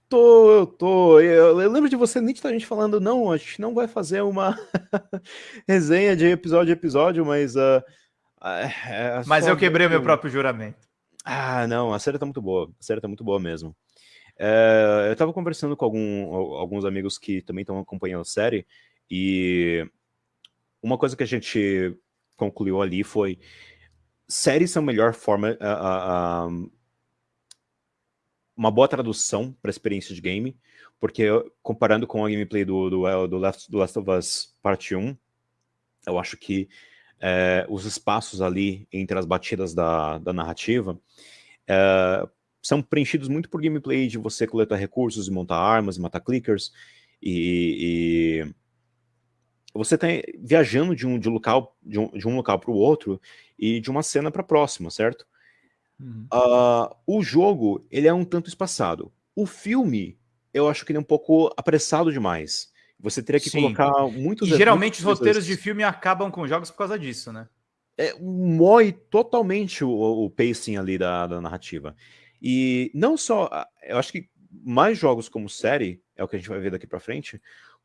Tô, eu tô. Eu, eu lembro de você nitidamente falando, não, a gente não vai fazer uma [laughs] resenha de episódio a episódio, mas. Uh,
é mas eu quebrei o meu próprio juramento.
Ah, não, a série tá muito boa. A série tá muito boa mesmo. É, eu tava conversando com algum, alguns amigos que também estão acompanhando a série, e uma coisa que a gente concluiu ali foi séries são a melhor forma, uma boa tradução para a experiência de game, porque comparando com a gameplay do, do, do, Last, do Last of Us Parte 1, eu acho que é, os espaços ali entre as batidas da, da narrativa é, são preenchidos muito por gameplay de você coletar recursos e montar armas matar clickers, e, e você está viajando de um, de local de um, de um local para o outro e de uma cena para a próxima, certo? Uhum. Uh, o jogo, ele é um tanto espaçado. O filme, eu acho que ele é um pouco apressado demais. Você teria que Sim. colocar muitos...
E geralmente os roteiros de filme acabam com jogos por causa disso, né?
É, mói totalmente o, o pacing ali da, da narrativa. E não só... Eu acho que mais jogos como série, é o que a gente vai ver daqui pra frente,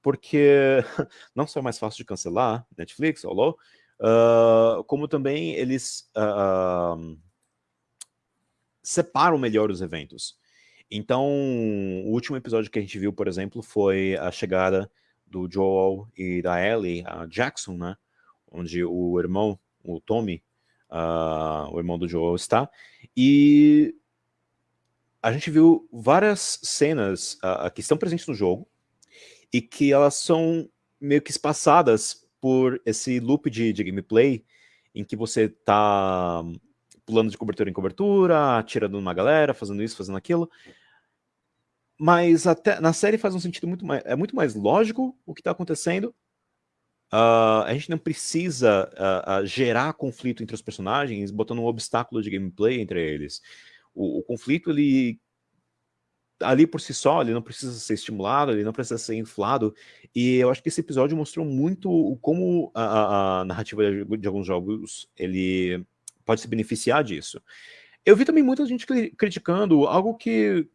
porque [laughs] não só é mais fácil de cancelar, Netflix, alô, uh, como também eles... Uh, separam melhor os eventos. Então, o último episódio que a gente viu, por exemplo, foi a chegada do Joel e da Ellie a Jackson, né? Onde o irmão, o Tommy, uh, o irmão do Joel está. E a gente viu várias cenas uh, que estão presentes no jogo e que elas são meio que espaçadas por esse loop de, de gameplay em que você está pulando de cobertura em cobertura, atirando numa galera, fazendo isso, fazendo aquilo. Mas até na série faz um sentido muito mais. É muito mais lógico o que está acontecendo. Uh, a gente não precisa uh, uh, gerar conflito entre os personagens, botando um obstáculo de gameplay entre eles. O, o, conflito, ele ali por si só, ele não precisa ser estimulado, ele não precisa ser inflado, e eu acho que esse episódio mostrou muito como a, a, narrativa de, alguns jogos, ele pode se beneficiar disso. Eu vi também muita gente criticando algo que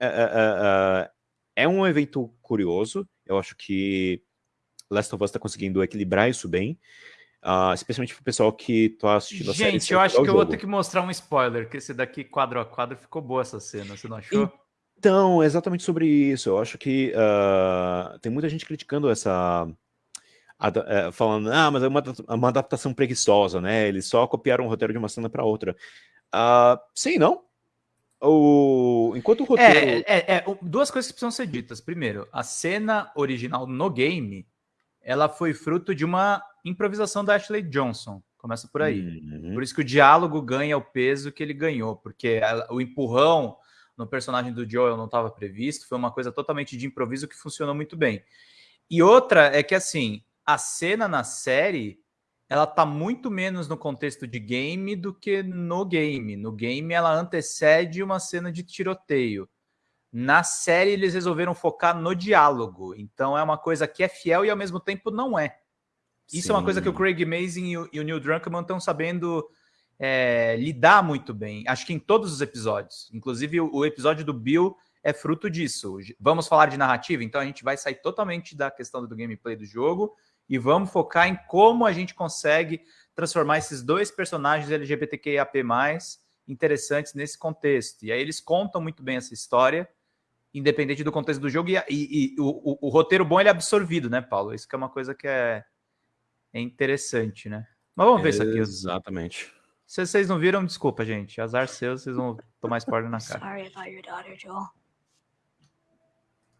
é, é, é, é um evento curioso, eu acho que Last of Us está conseguindo equilibrar isso bem, uh, especialmente para o pessoal que está assistindo
Gente, a série. Gente, eu acho que eu vou ter que mostrar um spoiler, que esse daqui quadro a quadro ficou boa essa cena, você não achou?
Então, exatamente sobre isso. Eu acho que uh, tem muita gente criticando essa. Uh, falando, ah, mas é uma, uma, adaptação preguiçosa, né? Eles só copiaram o roteiro de uma cena para outra. Uh, sim, não? O... Enquanto o
é,
roteiro.
É, é, é, duas coisas que precisam ser ditas. Primeiro, a cena original no game ela foi fruto de uma improvisação da Ashley Johnson. Começa por aí. Uhum. Por isso que o diálogo ganha o peso que ele ganhou, porque o empurrão no personagem do Joel não estava previsto, foi uma coisa totalmente de improviso que funcionou muito bem. E outra é que assim, a cena na série, ela tá muito menos no contexto de game do que no game. No game ela antecede uma cena de tiroteio. Na série eles resolveram focar no diálogo, então é uma coisa que é fiel e ao mesmo tempo não é. Isso Sim. é uma coisa que o Craig Mazin e o, e o Neil Druckmann estão sabendo é, lidar muito bem. Acho que em todos os episódios. Inclusive, o, episódio do Bill é fruto disso. Vamos falar de narrativa, então a gente vai sair totalmente da questão do gameplay do jogo e vamos focar em como a gente consegue transformar esses dois personagens LGBTQIAP+, interessantes nesse contexto. E aí eles contam muito bem essa história, independente do contexto do jogo, e, e, e o, o, o, roteiro bom ele é absorvido, né, Paulo? Isso que é uma coisa que é, é interessante, né? Mas vamos ver isso aqui.
Exatamente.
Se vocês não viram, desculpa, gente. Azar seu, vocês vão tomar spoiler na cara.
Sorry about your daughter, Joel.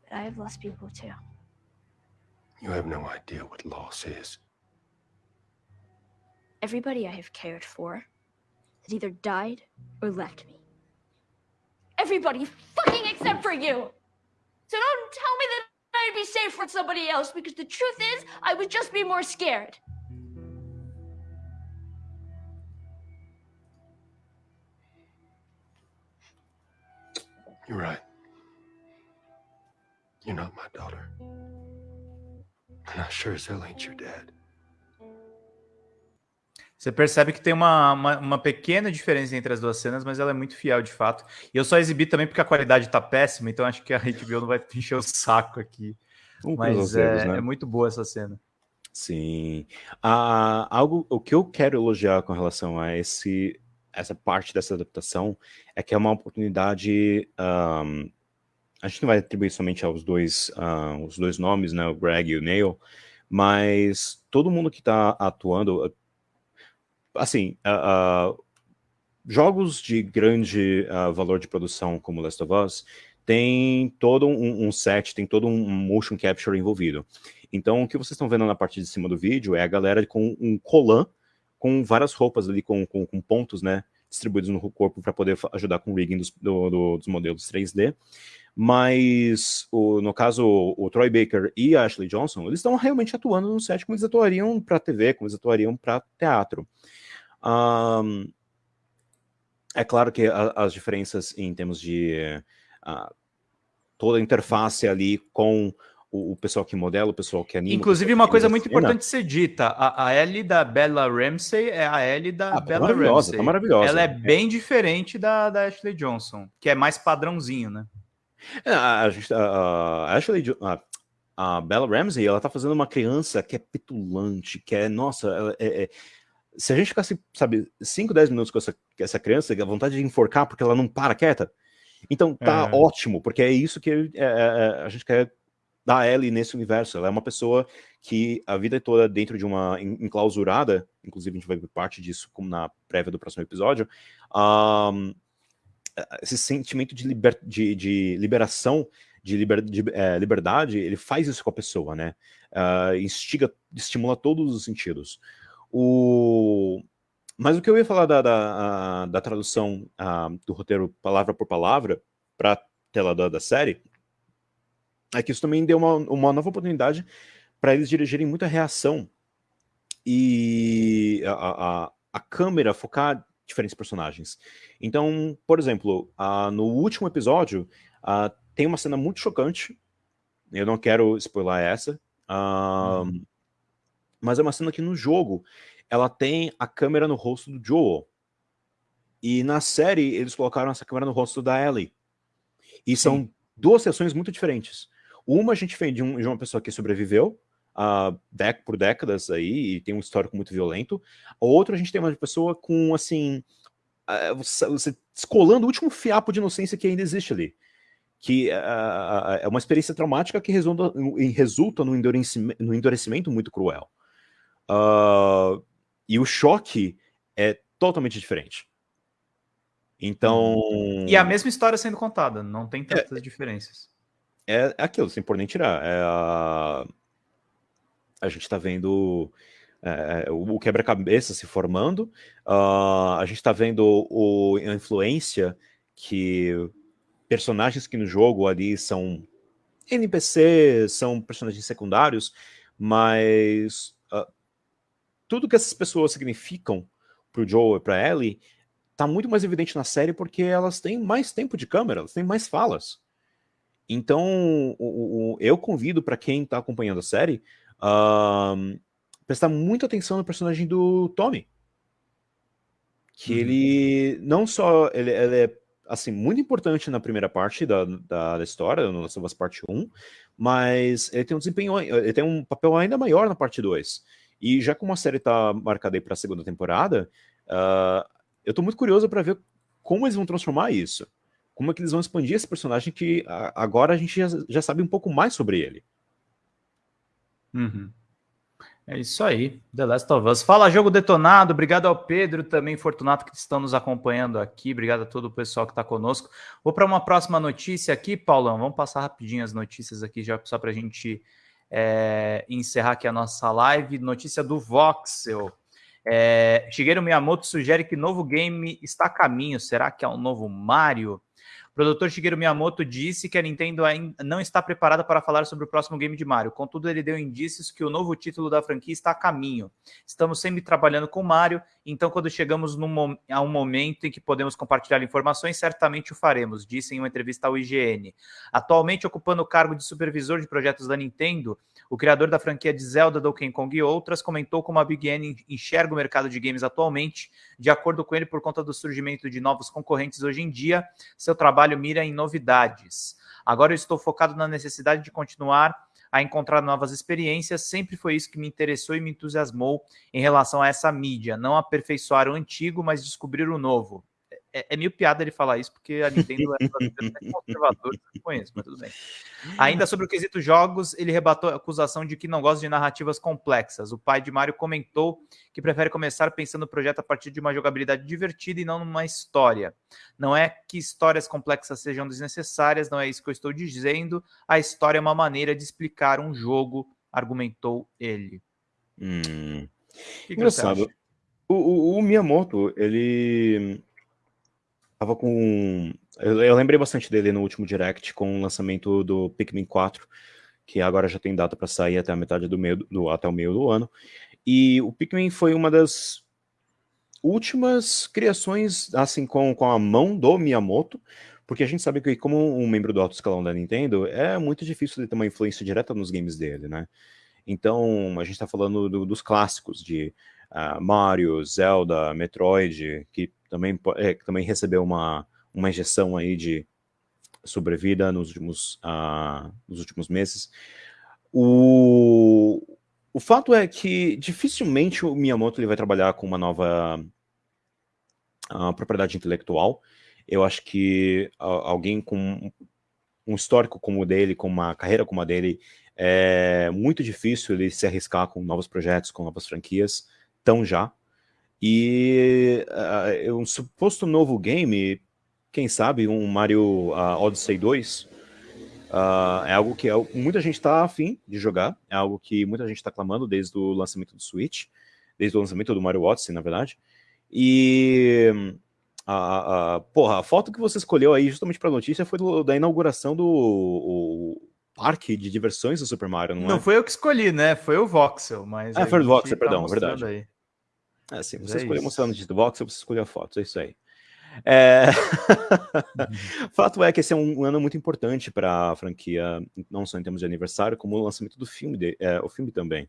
But I have lost people too.
You have no idea what loss is.
Everybody I have cared for has either died or left me. Everybody fucking except for you! So don't tell me that I'd be safe with somebody else because the truth is, I would just be more scared.
You're right. You're not my daughter. And I sure as hell ain't your dad.
Você percebe que tem uma, uma, uma, pequena diferença entre as duas cenas, mas ela é muito fiel de fato. E eu só exibi também porque a qualidade tá péssima, então acho que a HBO não vai [laughs] encher o saco aqui. Um mas é, né? é, muito boa essa cena.
Sim. Ah, algo, o que eu quero elogiar com relação a esse essa parte dessa adaptação é que é uma oportunidade. Um, a gente não vai atribuir somente aos dois, uh, os dois nomes, né, o Greg e o Neil, mas todo mundo que está atuando, assim, uh, uh, jogos de grande valor de produção como Last of Us tem todo um, um, set, tem todo um motion capture envolvido. Então, o que vocês estão vendo na parte de cima do vídeo é a galera com um colan com várias roupas ali, com, com, com pontos, né, distribuídos no corpo para poder ajudar com o rigging dos, do, do, dos modelos 3D. Mas, o, no caso, o, Troy Baker e a Ashley Johnson, eles estão realmente atuando no set como eles atuariam para TV, como eles atuariam para teatro. Um, é claro que a, as diferenças em termos de uh, toda a interface ali com o, o, pessoal que modela, o pessoal que anima.
Inclusive, uma coisa muito importante ser dita: a, a L da Bella Ramsey é a L da ah, tá Bella
maravilhosa,
tá Ramsey.
Tá maravilhosa.
Ela é bem diferente da, da Ashley Johnson, que é mais padrãozinho, né?
É, a, a, a Ashley a, a Bella Ramsey, ela tá fazendo uma criança que é petulante, que é, nossa, é, é, se a gente ficasse, sabe, 5, 10 minutos com essa, essa criança, a vontade de enforcar porque ela não para quieta. Então tá é. ótimo, porque é isso que é, é, a gente quer da Ellie nesse universo. Ela é uma pessoa que a vida toda dentro de uma enclausurada, inclusive a gente vai ver parte disso na prévia do próximo episódio, um, esse sentimento de, liber, de, de liberação, de, liber, de é, liberdade, ele faz isso com a pessoa, né? Uh, instiga, estimula todos os sentidos. O... Mas o que eu ia falar da, da, da tradução uh, do roteiro palavra por palavra para tela da, da série é que isso também deu uma, uma nova oportunidade para eles dirigirem muita reação e a, a, a câmera focar diferentes personagens. Então, por exemplo, uh, no último episódio, uh, tem uma cena muito chocante, eu não quero spoiler essa, uh, uhum. mas é uma cena que no jogo, ela tem a câmera no rosto do Joel. E na série, eles colocaram essa câmera no rosto da Ellie. E Sim. são duas sessões muito diferentes. Uma a gente vem de, um, de uma pessoa que sobreviveu, uh, dec por décadas aí, e tem um histórico muito violento. A outra a gente tem uma pessoa com, assim, uh, você descolando o último fiapo de inocência que ainda existe ali. Que uh, é uma experiência traumática que resulta, resulta no, endurecimento, no endurecimento muito cruel. e o choque é totalmente diferente. Então.
E a mesma história sendo contada, não tem tantas é, diferenças.
É aquilo, sem por nem tirar. É a a gente está vendo é, o quebra-cabeça se formando, uh, a gente está vendo o, a influência que personagens que no jogo ali são NPCs, são personagens secundários, mas uh, tudo que essas pessoas significam para o Joe e para Ellie está muito mais evidente na série porque elas têm mais tempo de câmera, elas têm mais falas. Então, o, o, eu convido para quem está acompanhando a série uh, prestar muita atenção no personagem do Tommy. Que uhum. ele não só ele, ele, é assim muito importante na primeira parte da, da, da história, no Last of Us Parte 1, mas ele tem um desempenho, ele tem um papel ainda maior na parte 2. E já como a série está marcada aí para a segunda temporada, uh, eu estou muito curioso para ver como eles vão transformar isso. Como é que eles vão expandir esse personagem que agora a gente já, já sabe um pouco mais sobre ele.
Uhum. É isso aí, The Last of Us. Fala, jogo detonado. Obrigado ao Pedro, também Fortunato, que estão nos acompanhando aqui. Obrigado a todo o pessoal que está conosco. Vou para uma próxima notícia aqui, Paulão. Vamos passar rapidinho as notícias aqui, já só para a gente é, encerrar aqui a nossa live. Notícia do Voxel. É, Shigeru Miyamoto sugere que novo game está a caminho. Será que é um novo Mario? Produtor Shigeru Miyamoto disse que a Nintendo ainda não está preparada para falar sobre o próximo game de Mario. Contudo, ele deu indícios que o novo título da franquia está a caminho. Estamos sempre trabalhando com Mario, então quando chegamos num, a um momento em que podemos compartilhar informações, certamente o faremos, disse em uma entrevista ao IGN. Atualmente ocupando o cargo de supervisor de projetos da Nintendo, o criador da franquia de Zelda, Donkey Kong e outras comentou como a Big N enxerga o mercado de games atualmente. De acordo com ele, por conta do surgimento de novos concorrentes hoje em dia, seu trabalho mira em novidades. Agora eu estou focado na necessidade de continuar a encontrar novas experiências. Sempre foi isso que me interessou e me entusiasmou em relação a essa mídia. Não aperfeiçoar o antigo, mas descobrir o novo é, é meio piada ele falar isso, porque a Nintendo é conservadora que eu conheço, mas tudo bem. Ainda sobre o quesito jogos, ele rebatou a acusação de que não gosta de narrativas complexas. O pai de Mario comentou que prefere começar pensando o projeto a partir de uma jogabilidade divertida e não numa história. Não é que histórias complexas sejam desnecessárias, não é isso que eu estou dizendo. A história é uma maneira de explicar um jogo, argumentou ele.
Hum. Que Engraçado. O, o, o Miyamoto, ele Tava com. Eu, lembrei bastante dele no último direct com o lançamento do Pikmin 4, que agora já tem data para sair até a metade do meio do, até o meio do ano. E o Pikmin foi uma das últimas criações assim com, com a mão do Miyamoto, porque a gente sabe que como um membro do alto escalão da Nintendo, é muito difícil de ter uma influência direta nos games dele, né? Então, a gente está falando do, dos clássicos de uh, Mario, Zelda, Metroid, que também, é, também recebeu uma, uma injeção aí de sobrevida nos últimos, uh, nos últimos meses. O, o fato é que dificilmente o Miyamoto ele vai trabalhar com uma nova uh, propriedade intelectual. Eu acho que uh, alguém com um histórico como o dele, com uma carreira como a dele, é muito difícil ele se arriscar com novos projetos, com novas franquias, tão já. E uh, um suposto novo game, quem sabe um Mario uh, Odyssey 2, uh, ah, é algo que é, muita gente está afim de jogar, é algo que muita gente está clamando desde o lançamento do Switch, desde o lançamento do Mario Odyssey, na verdade. E a, a, porra, a foto que você escolheu aí justamente para a notícia foi do, da inauguração do o, parque de diversões do Super Mario, não,
Não
é?
foi eu que escolhi, né? Foi o Voxel, mas.
Ah, foi o Voxel,
tá
perdão,
mostrando
verdade.
aí.
É, sim,
Mas
você
é
escolheu
isso.
mostrar a notícia do box, você escolheu a foto, é isso aí. É... [laughs] Fato é que esse é um ano muito importante para a franquia, não só em termos de aniversário, como o lançamento do filme, de- é, o filme também.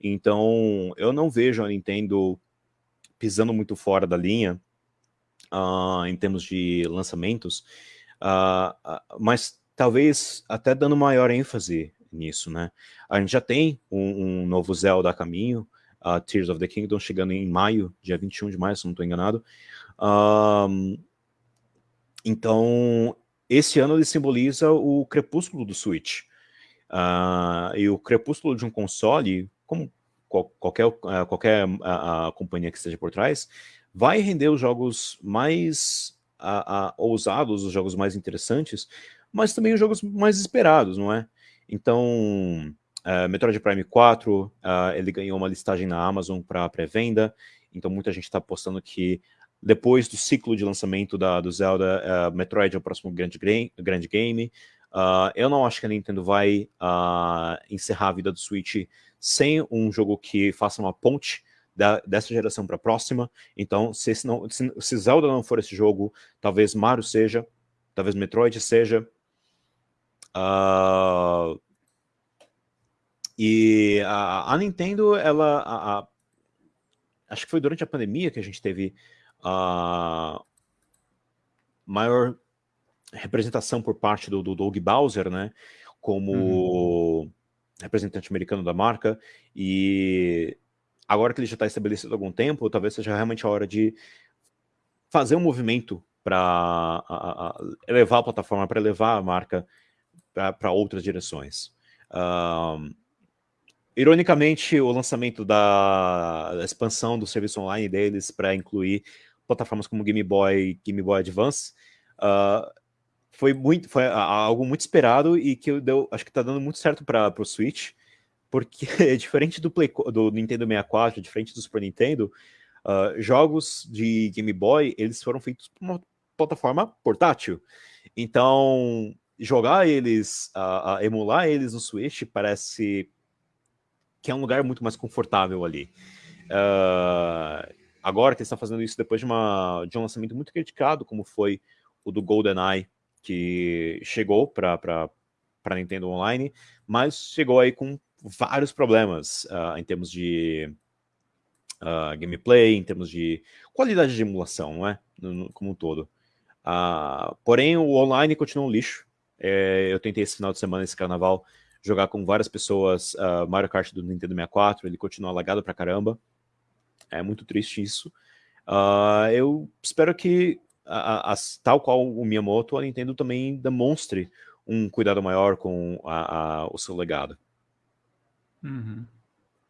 Então, eu não vejo a Nintendo pisando muito fora da linha ah, em termos de lançamentos, ah, mas talvez até dando maior ênfase nisso, né? A gente já tem um, um novo Zelda a caminho, a Tears of the Kingdom, chegando em maio, dia 21 de maio, se não estou enganado. Ahn, então, esse ano ele simboliza o crepúsculo do Switch. Ah, e o crepúsculo de um console, como qual- qualquer, ah, qualquer ah, companhia que esteja por trás, vai render os jogos mais ousados, os jogos mais interessantes, mas também os jogos mais esperados, não é? Então, eh, Metroid Prime 4, ah, ele ganhou uma listagem na Amazon para pré-venda, então muita gente está apostando que depois do ciclo de lançamento da, do Zelda, eh, Metroid é o próximo grande, gra- grande game. Ah, eu não acho que a Nintendo vai ah, encerrar a vida do Switch sem um jogo que faça uma ponte da- dessa geração para a próxima. Então, se, não, se, se Zelda não for esse jogo, talvez Mario seja, talvez Metroid seja. Ah, e a, a Nintendo, ela. a- a- acho que foi durante a pandemia que a gente teve a maior representação por parte do, do Doug Bowser, né? Como representante americano da marca. E agora que ele já está estabelecido há algum tempo, talvez seja realmente a hora de fazer um movimento para elevar a plataforma, para elevar a marca para outras direções. Ahn, ironicamente, o lançamento da, expansão do serviço online deles para incluir plataformas como Game Boy, Game Boy Advance, ah, foi muito, foi algo muito esperado e que eu deu, acho que está dando muito certo para o Switch, porque [laughs] diferente do, Play, do Nintendo 64, diferente do Super Nintendo, ah, jogos de Game Boy eles foram feitos para uma plataforma portátil. Então, jogar eles, ah, ah, emular eles no Switch parece que é um lugar muito mais confortável ali. Ah, agora que eles estão fazendo isso depois de, uma, de um lançamento muito criticado, como foi o do GoldenEye, que chegou para Nintendo Online, mas chegou aí com vários problemas ah, em termos de ah, gameplay, em termos de qualidade de emulação, não é? No- no- como um todo. Ah, porém, o online continua um lixo. É, eu tentei esse final de semana, esse carnaval, jogar com várias pessoas ah, Mario Kart do Nintendo 64, ele continua lagado pra caramba. É muito triste isso. Ah, eu espero que, a- a- tal qual o Miyamoto, a Nintendo também demonstre um cuidado maior com a- o seu legado.
Uhum.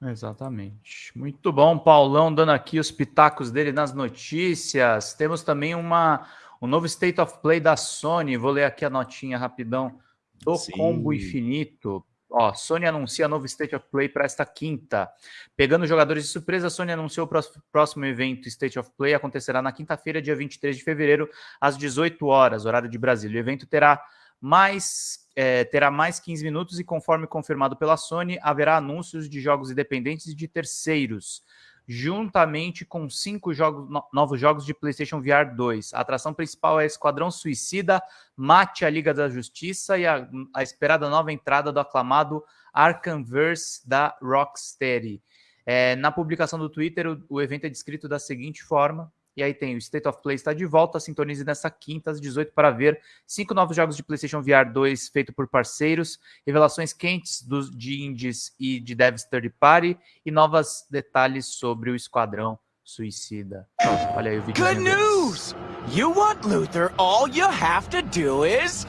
Exatamente. Muito bom, Paulão, dando aqui os pitacos dele nas notícias. Temos também uma, um novo State of Play da Sony. Vou ler aqui a notinha rapidão do
Sim.
Combo Infinito. Ó, Sony anuncia novo State of Play para esta quinta. Pegando jogadores de surpresa, a Sony anunciou o próximo evento State of Play acontecerá na quinta-feira, dia 23 de fevereiro, às 18 horas, horário de Brasília. O evento terá mais é, terá mais 15 minutos e, conforme confirmado pela Sony, haverá anúncios de jogos independentes e de terceiros, juntamente com cinco jogos, no- novos jogos de PlayStation VR 2. A atração principal é Esquadrão Suicida, Mate a Liga da Justiça e a, a esperada nova entrada do aclamado Arkhamverse da Rocksteady. É, na publicação do Twitter, o, o evento é descrito da seguinte forma. E aí tem o State of Play está de volta, sintonize nessa quinta às 18 para ver cinco novos jogos de PlayStation VR 2 feito por parceiros, revelações quentes dos, de indies e de devs third party e novos detalhes sobre o Esquadrão Suicida. Olha aí o vídeo.
Good news! You want Luther, all you have to do is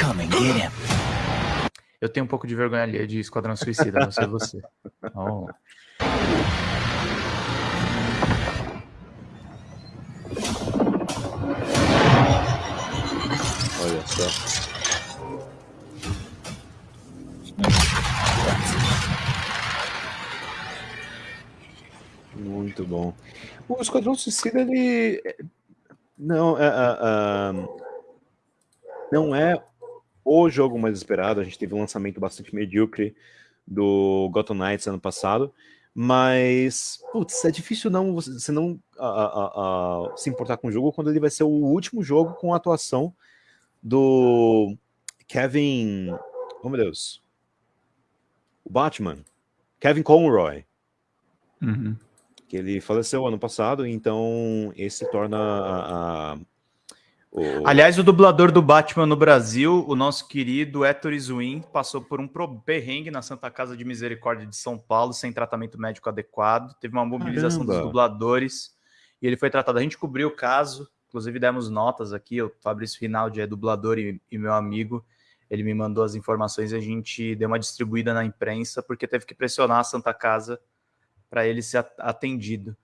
come and get him.
Eu tenho um pouco de vergonha ali de Esquadrão Suicida, não sei você. [laughs] Oh.
Olha só. Muito bom. O Esquadrão Suicida, ele. Não, é, é, é, não é o jogo mais esperado. A gente teve um lançamento bastante medíocre do Gotham Knights ano passado. Mas, putz, é difícil não você não a, a, a, se importar com o jogo quando ele vai ser o último jogo com a atuação do Kevin. Oh meu Deus. O Batman. Kevin Conroy.
Uhum.
Que ele faleceu ano passado, então esse torna
o... Aliás, o dublador do Batman no Brasil, o nosso querido Héctor Izuin, passou por um perrengue na Santa Casa de Misericórdia de São Paulo, sem tratamento médico adequado. Teve uma mobilização Caramba. dos dubladores e ele foi tratado. A gente cobriu o caso, inclusive demos notas aqui. O Fabrício Rinaldi é dublador e, e meu amigo. Ele me mandou as informações e a gente deu uma distribuída na imprensa, porque teve que pressionar a Santa Casa para ele ser atendido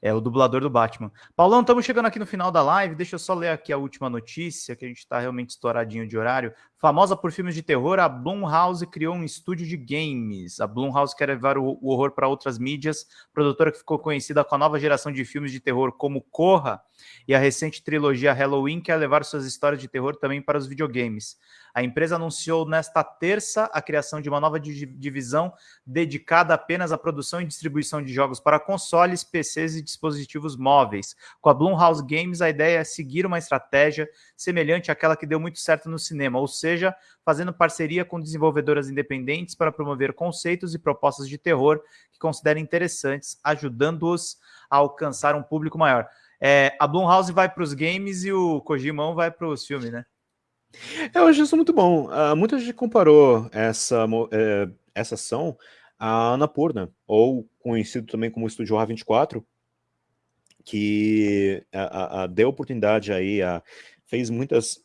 é o dublador do Batman. Paulão, estamos chegando aqui no final da live. Deixa eu só ler aqui a última notícia, que a gente está realmente estouradinho de horário. Famosa por filmes de terror, a Blumhouse criou um estúdio de games. A Blumhouse quer levar o, o horror para outras mídias. Produtora que ficou conhecida com a nova geração de filmes de terror como Corra e a recente trilogia Halloween quer levar suas histórias de terror também para os videogames. A empresa anunciou nesta terça a criação de uma nova divisão dedicada apenas à produção e distribuição de jogos para consoles, PCs e dispositivos móveis. Com a Blumhouse Games, a ideia é seguir uma estratégia semelhante àquela que deu muito certo no cinema, ou seja, fazendo parceria com desenvolvedoras independentes para promover conceitos e propostas de terror que considerem interessantes, ajudando-os a alcançar um público maior. É, a Blumhouse vai para os games e o Kojimão vai para os filmes, né?
Eu acho isso muito bom. Uh, muita gente comparou essa, uh, essa ação à Anapurna, ou conhecido também como Estúdio A24, que a, deu oportunidade aí, a, fez muitas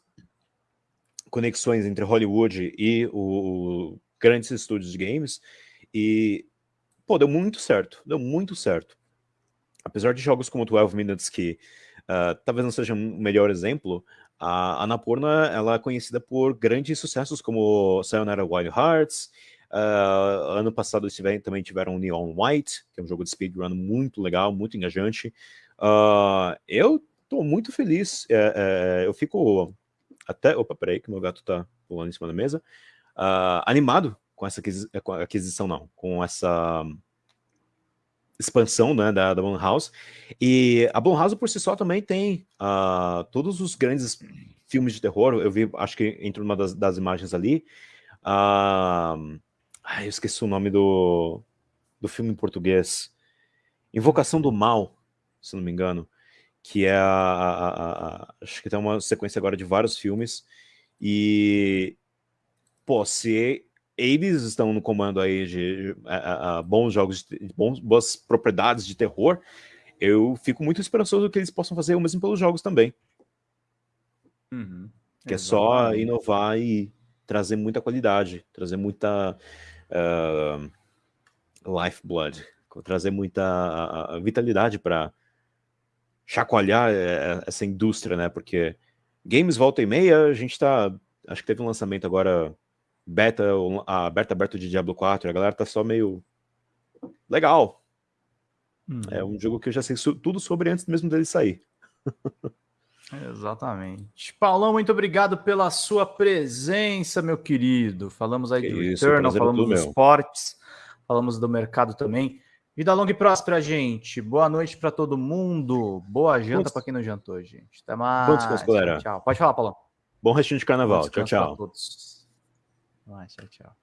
conexões entre Hollywood e o, o grandes estúdios de games, e, pô, deu muito certo, deu muito certo. Apesar de jogos como 12 Minutes, que uh, talvez não seja um melhor exemplo, a Annapurna ela é conhecida por grandes sucessos como Sayonara Wild Hearts. Uh, ano passado tiveram, também tiveram Neon White, que é um jogo de speedrun muito legal, muito engajante. Uh, eu estou muito feliz. É, é, eu fico até. Opa, peraí, que meu gato está pulando em cima da mesa. Uh, animado com essa aquisição, não, com essa expansão né, da, da Blumhouse. E a Blumhouse por si só também tem uh, todos os grandes filmes de terror. Eu vi, acho que entre uma das, das imagens ali. Uh, ai, eu esqueci o nome do, do filme em português. Invocação do Mal, se não me engano. Que é a, a, a, Acho que tem uma sequência agora de vários filmes. E. Pô, se eles estão no comando aí de a, a, bons jogos, de, bons, boas propriedades de terror, eu fico muito esperançoso que eles possam fazer o mesmo pelos jogos também.
Uhum,
que é só inovar e trazer muita qualidade, trazer muita uh, lifeblood, trazer muita vitalidade para chacoalhar eh, essa indústria, né? Porque games volta e meia, a gente tá. Acho que teve um lançamento agora beta, a beta aberta de Diablo 4, a galera tá só meio legal. Hum. É um jogo que eu já sei tudo sobre antes mesmo dele sair. [laughs]
Exatamente. Paulão, muito obrigado pela sua presença, meu querido. Falamos aí que do isso, Returnal, falamos dos esportes, falamos do mercado também. Vida longa e próspera, gente. Boa noite para todo mundo. Boa janta para quem não jantou, gente. Até mais.
Bom descanso, galera.
Tchau. Pode falar, Paulão.
Bom restinho de carnaval. Tchau, tchau.
Tchau, tchau.